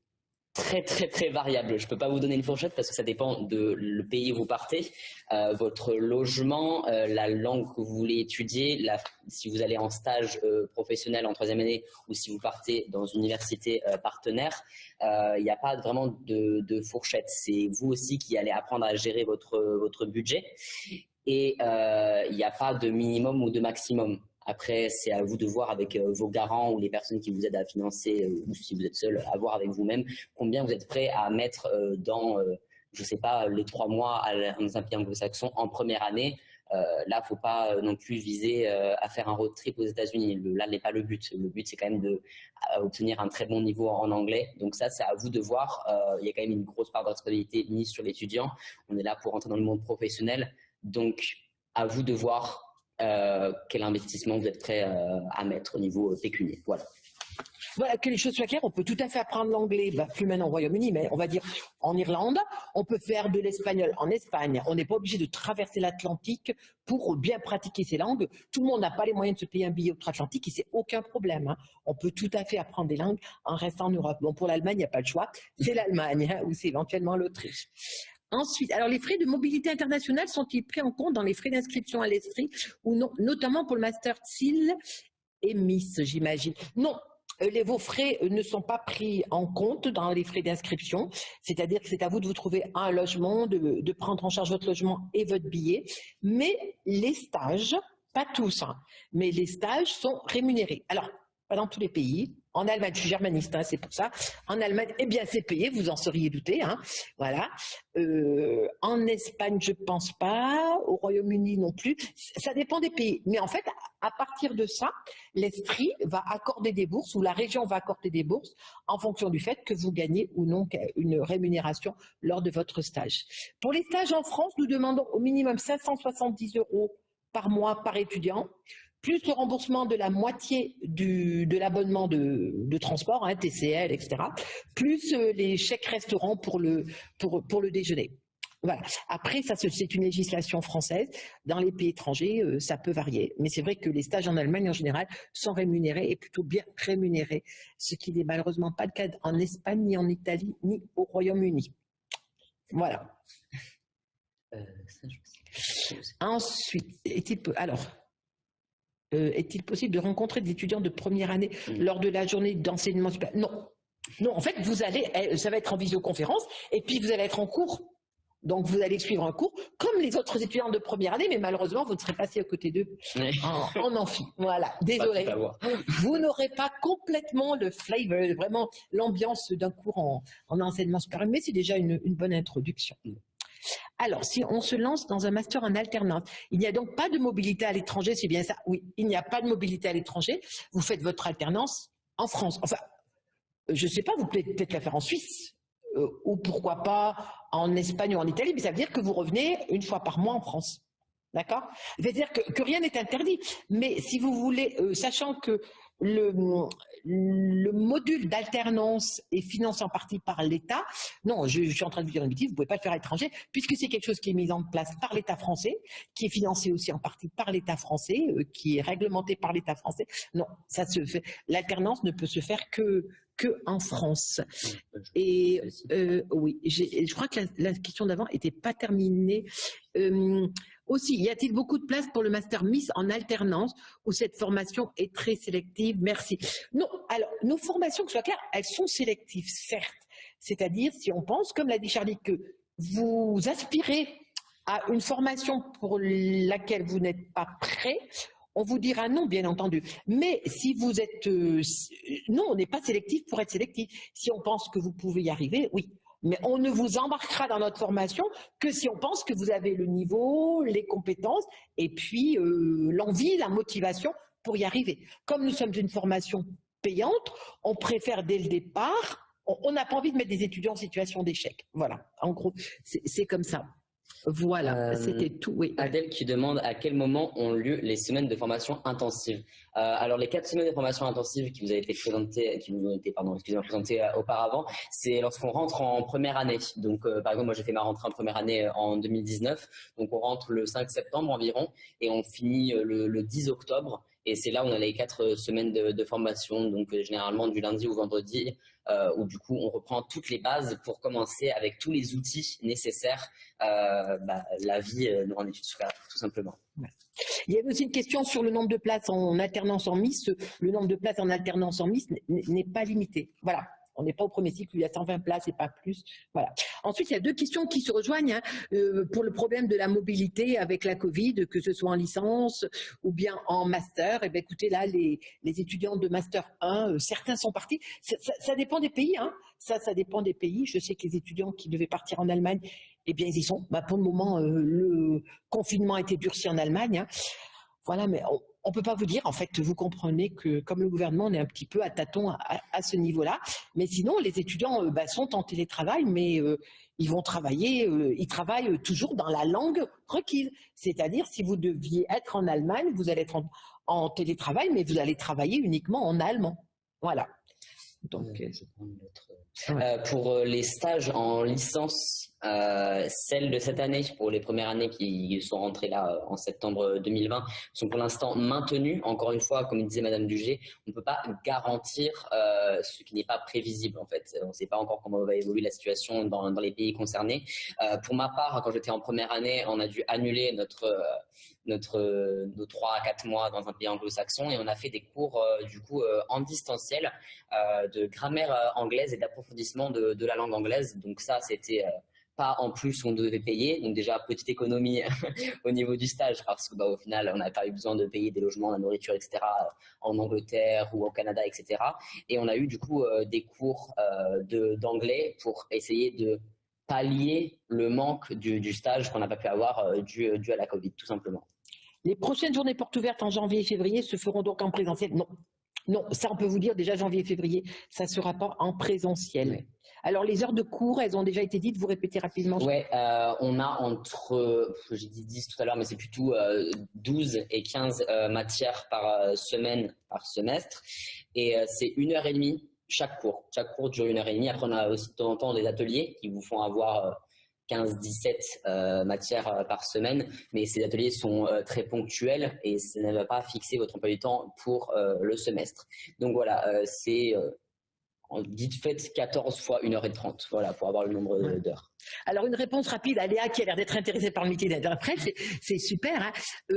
très très très variable. Je peux pas vous donner une fourchette parce que ça dépend de le pays où vous partez, euh, votre logement, euh, la langue que vous voulez étudier, si vous allez en stage euh, professionnel en troisième année ou si vous partez dans une université partenaire. Il n'y a pas vraiment de, de fourchette. C'est vous aussi qui allez apprendre à gérer votre votre budget et il n'y a pas de minimum ou de maximum. Après, c'est à vous de voir avec euh, vos garants ou les personnes qui vous aident à financer, euh, ou si vous êtes seul, à voir avec vous-même combien vous êtes prêt à mettre euh, dans, je ne sais pas, les trois mois dans un pays anglo-saxon en première année. là, faut pas non plus viser à faire un road trip aux États-Unis. Là n'est pas le but. Le but, c'est quand même d'obtenir un très bon niveau en anglais. Donc ça, c'est à vous de voir. il y a quand même une grosse part de responsabilité mise sur l'étudiant. On est là pour entrer dans le monde professionnel. Donc, à vous de voir euh, quel investissement vous êtes prêt euh, à mettre au niveau euh, pécunier. Voilà. Voilà, que les choses soient claires, on peut tout à fait apprendre l'anglais, bah, plus maintenant au Royaume-Uni, mais on va dire en Irlande, on peut faire de l'espagnol en Espagne, on n'est pas obligé de traverser l'Atlantique pour bien pratiquer ces langues. Tout le monde n'a pas les moyens de se payer un billet outre-Atlantique et c'est aucun problème. Hein. On peut tout à fait apprendre des langues en restant en Europe. Bon, pour l'Allemagne, il n'y a pas de choix, c'est l'Allemagne hein, ou c'est éventuellement l'Autriche. Ensuite, alors les frais de mobilité internationale sont-ils pris en compte dans les frais d'inscription à l'Estrie ou non, notamment pour le Master TIL et Miss, j'imagine? Non, euh, les, vos frais euh, ne sont pas pris en compte dans les frais d'inscription, c'est-à-dire que c'est à vous de vous trouver un logement, de, prendre en charge votre logement et votre billet, mais les stages, pas tous, hein, mais les stages sont rémunérés. Alors, pas dans tous les pays. En Allemagne, je suis germaniste, hein, c'est pour ça. En Allemagne, eh bien, c'est payé, vous en seriez douté. Hein, voilà. Euh, en Espagne, je pense pas. Au Royaume-Uni non plus. Ça dépend des pays. Mais en fait, à partir de ça, l'Estrie va accorder des bourses ou la région va accorder des bourses en fonction du fait que vous gagnez ou non une rémunération lors de votre stage. Pour les stages en France, nous demandons au minimum 570 euros par mois par étudiant plus le remboursement de la moitié de l'abonnement de, transport, hein, TCL, etc., plus euh, les chèques restaurants pour le, pour, pour le déjeuner. Voilà. Après, ça c'est une législation française. Dans les pays étrangers, euh, ça peut varier. Mais c'est vrai que les stages en Allemagne, en général, sont rémunérés et plutôt bien rémunérés, ce qui n'est malheureusement pas le cas en Espagne, ni en Italie, ni au Royaume-Uni. Voilà. Euh, Ensuite, est-il alors euh, est-il possible de rencontrer des étudiants de première année lors de la journée d'enseignement supérieur? Non. Non, en fait, vous allez, eh, ça va être en visioconférence, et puis vous allez être en cours. Donc, vous allez suivre un cours, comme les autres étudiants de première année, mais malheureusement, vous ne serez pas assis à côté d'eux en, amphi. Voilà, désolé. Vous n'aurez pas complètement le flavor, vraiment l'ambiance d'un cours en, enseignement supérieur, mais c'est déjà une, une bonne introduction. Alors, si on se lance dans un master en alternance, il n'y a donc pas de mobilité à l'étranger, c'est bien ça? Oui, il n'y a pas de mobilité à l'étranger. Vous faites votre alternance en France. Enfin, je ne sais pas, vous pouvez peut-être la faire en Suisse, euh, ou pourquoi pas en Espagne ou en Italie, mais ça veut dire que vous revenez une fois par mois en France. D'accord? Ça veut dire que, rien n'est interdit. Mais si vous voulez, euh, sachant que le, le module d'alternance est financé en partie par l'État. Non, je, suis en train de vous dire une bêtise, vous ne pouvez pas le faire à l'étranger, puisque c'est quelque chose qui est mis en place par l'État français, qui est financé aussi en partie par l'État français, euh, qui est réglementé par l'État français. Non, ça se fait. L'alternance ne peut se faire que que en France. Et euh, oui, je crois que la, question d'avant n'était pas terminée. Euh, aussi, y a-t-il beaucoup de place pour le Master Miss en alternance où cette formation est très sélective? Merci. Non, alors, nos formations, que ce soit clair, elles sont sélectives, certes. C'est-à-dire, si on pense, comme l'a dit Charlie, que vous aspirez à une formation pour laquelle vous n'êtes pas prêt, on vous dira non, bien entendu. Mais si vous êtes... Euh, non, on n'est pas sélectif pour être sélectif. Si on pense que vous pouvez y arriver, oui. Mais on ne vous embarquera dans notre formation que si on pense que vous avez le niveau, les compétences et puis euh, l'envie, la motivation pour y arriver. Comme nous sommes une formation payante, on préfère dès le départ, on n'a pas envie de mettre des étudiants en situation d'échec. Voilà, en gros, c'est comme ça. Voilà, euh, c'était tout. Oui. Adèle qui demande à quel moment ont lieu les semaines de formation intensive. Euh, alors les quatre semaines de formation intensive qui vous ont été présentées, qui nous ont été pardon, excusez-moi, présentées euh, auparavant, c'est lorsqu'on rentre en première année. Donc par exemple, moi j'ai fait ma rentrée en première année en 2019, donc on rentre le 5 septembre environ et on finit le, 10 octobre. Et c'est là où on a les quatre semaines de, formation, donc généralement du lundi au vendredi, euh, où du coup on reprend toutes les bases pour commencer avec tous les outils nécessaires euh, bah, la vie euh, en études supérieures, tout simplement. Il y a aussi une question sur le nombre de places en alternance en Miss. Le nombre de places en alternance en Miss n'est pas limité. Voilà. On n'est pas au premier cycle, il y a 120 places et pas plus. Voilà. Ensuite, il y a deux questions qui se rejoignent hein. euh, pour le problème de la mobilité avec la Covid, que ce soit en licence ou bien en master. Et eh bien, écoutez, là, les, étudiants de master 1, euh, certains sont partis. Ça, dépend des pays. Hein. Ça, ça dépend des pays. Je sais que les étudiants qui devaient partir en Allemagne, eh bien, ils y sont. Bah, pour le moment, euh, le confinement a été durci en Allemagne. Hein. Voilà, mais on ne peut pas vous dire, en fait, vous comprenez que comme le gouvernement, on est un petit peu à tâtons à, ce niveau-là. Mais sinon, les étudiants euh, bah, sont en télétravail, mais euh, ils vont travailler, euh, ils travaillent toujours dans la langue requise. C'est-à-dire, si vous deviez être en Allemagne, vous allez être en, télétravail, mais vous allez travailler uniquement en allemand. Voilà. Donc, pour les stages en licence euh, celles de cette année, pour les premières années qui sont rentrées là euh, en septembre 2020, sont pour l'instant maintenues. Encore une fois, comme disait Madame Dugé, on ne peut pas garantir euh, ce qui n'est pas prévisible en fait. On ne sait pas encore comment va évoluer la situation dans, les pays concernés. Euh, pour ma part, quand j'étais en première année, on a dû annuler notre notre, nos 3 à 4 mois dans un pays anglo-saxon et on a fait des cours du coup en distanciel de grammaire anglaise et d'approfondissement de, de, la langue anglaise. Donc ça, c'était pas en plus on devait payer. Donc déjà, petite économie au niveau du stage parce que bah, au final, on n'a pas eu besoin de payer des logements, la nourriture, etc. en Angleterre ou au Canada, etc. Et on a eu du coup des cours d'anglais pour essayer de pallier le manque du, stage qu'on n'a pas pu avoir dû, dû à la Covid, tout simplement. Les prochaines journées portes ouvertes en janvier et février se feront donc en présentiel Non, non, ça on peut vous dire déjà janvier et février, ça ne sera pas en présentiel. Alors les heures de cours, elles ont déjà été dites, vous répétez rapidement Oui, euh, on a entre, j'ai dit 10 tout à l'heure, mais c'est plutôt 12 euh, et 15 euh, matières par semaine, par semestre. Et c'est une heure et demie chaque cours. Chaque cours dure une heure et demie. Après, on a aussi de temps en temps des ateliers qui vous font avoir 15-17 euh, matières euh, par semaine, mais ces ateliers sont euh, très ponctuels et ça ne va pas fixer votre emploi du temps pour le semestre. Donc voilà, c'est dites faites 14 fois 1h30, voilà, pour avoir le nombre d'heures. Alors une réponse rapide à Léa qui a l'air d'être intéressée par le métier d'interprète, c'est super. Hein.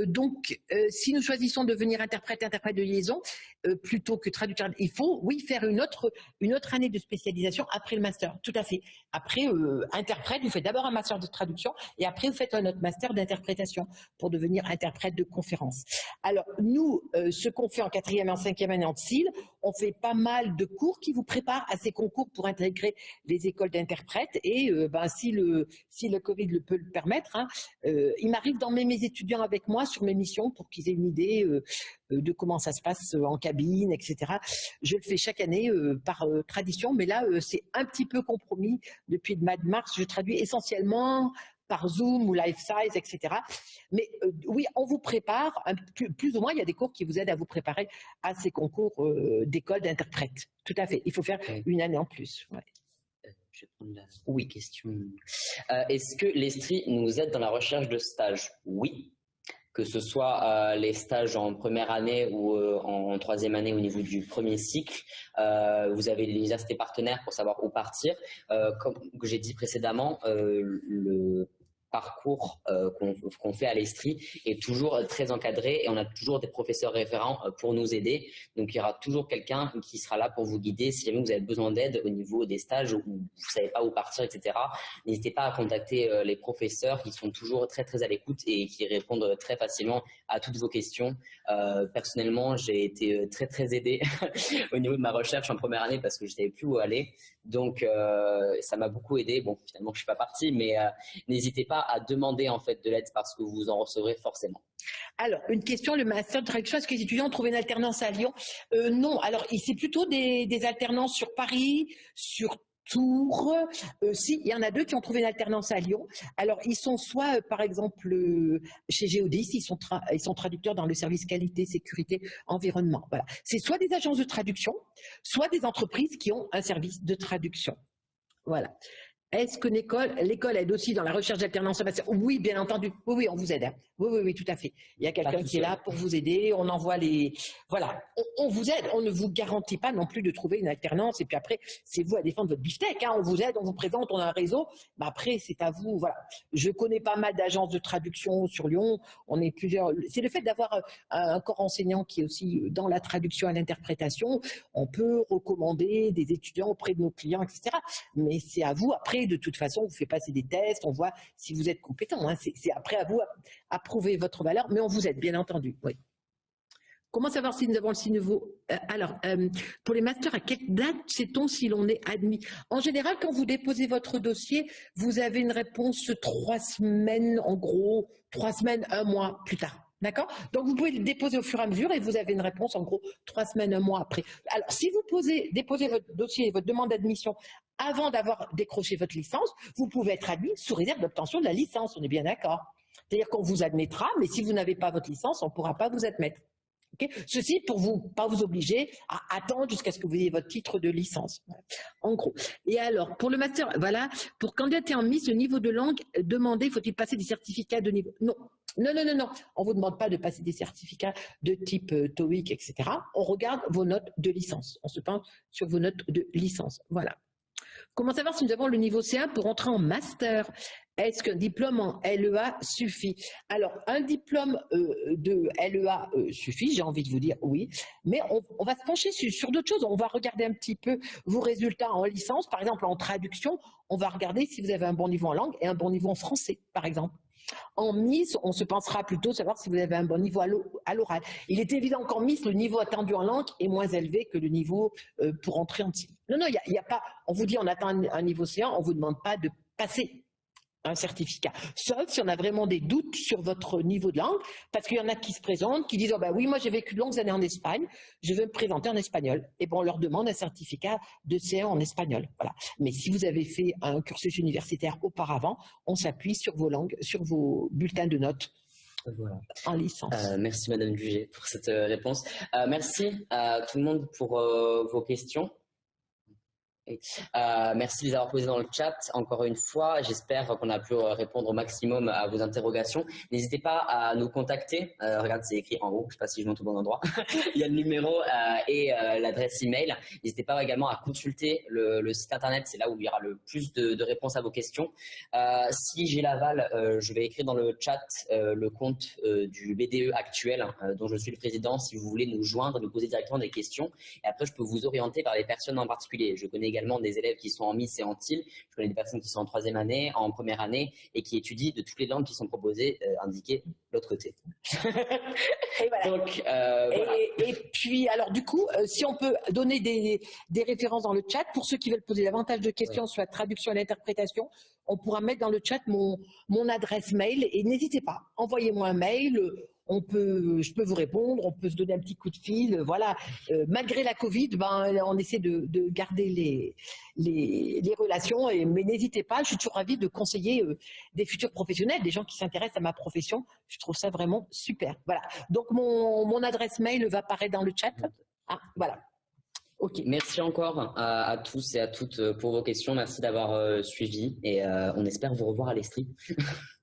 donc si nous choisissons de devenir interprète, interprète de liaison, euh, plutôt que traducteur. Il faut, oui, faire une autre, une autre année de spécialisation après le master, tout à fait. Après, euh, interprète, vous faites d'abord un master de traduction et après vous faites un autre master d'interprétation pour devenir interprète de conférence. Alors, nous, euh, ce qu'on fait en quatrième et en cinquième année en CIL, on fait pas mal de cours qui vous préparent à ces concours pour intégrer les écoles d'interprètes et ben, si, le, si le Covid le peut le permettre, hein, il m'arrive d'emmener mes étudiants avec moi sur mes missions pour qu'ils aient une idée euh, de comment ça se passe euh, en cabine, etc. Je le fais chaque année euh, par tradition, mais là, c'est un petit peu compromis. Depuis le mois de mars, je traduis essentiellement par Zoom ou Life Size, etc. Mais oui, on vous prépare, plus, ou moins, il y a des cours qui vous aident à vous préparer à ces concours d'école d'interprète. Tout à fait, il faut faire une année en plus. Je vais prendre la oui. question. Est-ce que l'Estrie nous aide dans la recherche de stage Oui, que ce soit euh, les stages en première année ou euh, en troisième année au niveau du premier cycle. Euh, vous avez les universités partenaires pour savoir où partir. comme j'ai dit précédemment, le parcours euh, qu'on fait à l'Estrie est toujours très encadré et on a toujours des professeurs référents euh, pour nous aider. Donc il y aura toujours quelqu'un qui sera là pour vous guider si jamais vous avez besoin d'aide au niveau des stages ou vous ne savez pas où partir, etc. N'hésitez pas à contacter euh, les professeurs qui sont toujours très très à l'écoute et qui répondent très facilement à toutes vos questions. personnellement, j'ai été très très aidé au niveau de ma recherche en première année parce que je ne savais plus où aller. Donc, euh, ça m'a beaucoup aidé. Bon, finalement, je suis pas partie, mais euh, n'hésitez pas à demander en fait de l'aide parce que vous en recevrez forcément. Alors, une question, le master de traduction, est-ce que les étudiants trouvé une alternance à Lyon? Euh, Non, alors c'est plutôt des, des alternances sur Paris, sur Tours. Euh, si, il y en a deux qui ont trouvé une alternance à Lyon. Alors, ils sont soit, euh, par exemple, euh, chez Géodis, ils sont, traducteurs dans le service qualité, sécurité, environnement. Voilà. C'est soit des agences de traduction, soit des entreprises qui ont un service de traduction. Voilà. Est-ce que l'école aide aussi dans la recherche d'alternance Oui, bien entendu. Oui, oui, on vous aide. Hein. Oui, oui, oui, tout à fait. Il y a quelqu'un qui est là pour vous aider. On envoie les... Voilà, on, vous aide. On ne vous garantit pas non plus de trouver une alternance. Et puis après, c'est vous à défendre votre beefsteak. Hein. On vous aide, on vous présente, on a un réseau. Mais après, c'est à vous. Voilà. Je connais pas mal d'agences de traduction sur Lyon. On est plusieurs. C'est le fait d'avoir un corps enseignant qui est aussi dans la traduction et l'interprétation. On peut recommander des étudiants auprès de nos clients, etc. Mais c'est à vous après de toute façon, on vous fait passer des tests, on voit si vous êtes compétent. Hein. C'est après à vous à, prouver votre valeur, mais on vous aide, bien entendu. Comment savoir si nous avons le si nouveau? Euh, Alors, euh, pour les masters, à quelle date sait-on si l'on est admis? En général, quand vous déposez votre dossier, vous avez une réponse trois semaines, en gros, trois semaines, un mois plus tard. D'accord? Donc, vous pouvez le déposer au fur et à mesure et vous avez une réponse, en gros, trois semaines, un mois après. Alors, si vous posez, déposez votre dossier, votre demande d'admission avant d'avoir décroché votre licence, vous pouvez être admis sous réserve d'obtention de la licence. On est bien d'accord? C'est-à-dire qu'on vous admettra, mais si vous n'avez pas votre licence, on ne pourra pas vous admettre. Ceci pour vous pas vous obliger à attendre jusqu'à ce que vous ayez votre titre de licence. En gros. Et alors, pour le master, voilà, pour candidater en Miss, le niveau de langue demandé, faut-il passer des certificats de niveau? Non. Non, non, non, non. On ne vous demande pas de passer des certificats de type euh, TOEIC, etc. On regarde vos notes de licence. On se penche sur vos notes de licence. Voilà. Comment savoir si nous avons le niveau C1 pour entrer en master? Est-ce qu'un diplôme en LEA suffit? Alors, un diplôme euh, de LEA euh, suffit, j'ai envie de vous dire oui, mais on, va se pencher sur, d'autres choses. On va regarder un petit peu vos résultats en licence, par exemple en traduction, on va regarder si vous avez un bon niveau en langue et un bon niveau en français, par exemple. En Miss, on se pensera plutôt savoir si vous avez un bon niveau à l'oral. Il est évident qu'en Miss, le niveau attendu en langue est moins élevé que le niveau euh, pour entrer en TIL. Non, non, il n'y a, pas, on vous dit on atteint un, un niveau C1, on ne vous demande pas de passer un certificat. Sauf si on a vraiment des doutes sur votre niveau de langue, parce qu'il y en a qui se présentent, qui disent oh ben oui, moi j'ai vécu de longues années en Espagne, je veux me présenter en espagnol. Et bon, on leur demande un certificat de C1 en espagnol. Voilà. Mais si vous avez fait un cursus universitaire auparavant, on s'appuie sur vos langues, sur vos bulletins de notes. Voilà. En licence. Euh, merci Madame Dugé pour cette euh, réponse. Euh, merci à tout le monde pour vos questions. Euh, merci de les avoir posés dans le chat encore une fois. J'espère qu'on a pu euh, répondre au maximum à vos interrogations. N'hésitez pas à nous contacter. Euh, regarde, c'est écrit en haut. Je ne sais pas si je monte au bon endroit. Il y a le numéro et l'adresse email. N'hésitez pas également à consulter le, site internet. C'est là où il y aura le plus de, réponses à vos questions. si j'ai l'aval, je vais écrire dans le chat le compte du BDE actuel dont je suis le président. Si vous voulez nous joindre, nous poser directement des questions. Et après, je peux vous orienter vers les personnes en particulier. Je connais également des élèves qui sont en Miss et en TIL. Je connais des personnes qui sont en troisième année, en première année et qui étudient de toutes les langues qui sont proposées, euh, indiquées de l'autre côté. et, Donc, euh, et, puis, alors du coup, euh, si on peut donner des, références dans le chat pour ceux qui veulent poser davantage de questions sur la traduction et l'interprétation, on pourra mettre dans le chat mon, mon adresse mail et n'hésitez pas, envoyez-moi un mail on peut, je peux vous répondre, on peut se donner un petit coup de fil, voilà. Euh, malgré la Covid, ben, on essaie de, garder les, les, relations, et, mais n'hésitez pas, je suis toujours ravie de conseiller euh, des futurs professionnels, des gens qui s'intéressent à ma profession, je trouve ça vraiment super. Voilà, donc mon, adresse mail va apparaître dans le chat. Ah, voilà. Ok, merci encore à, tous et à toutes pour vos questions. Merci d'avoir euh, suivi et on espère vous revoir à l'Estrie.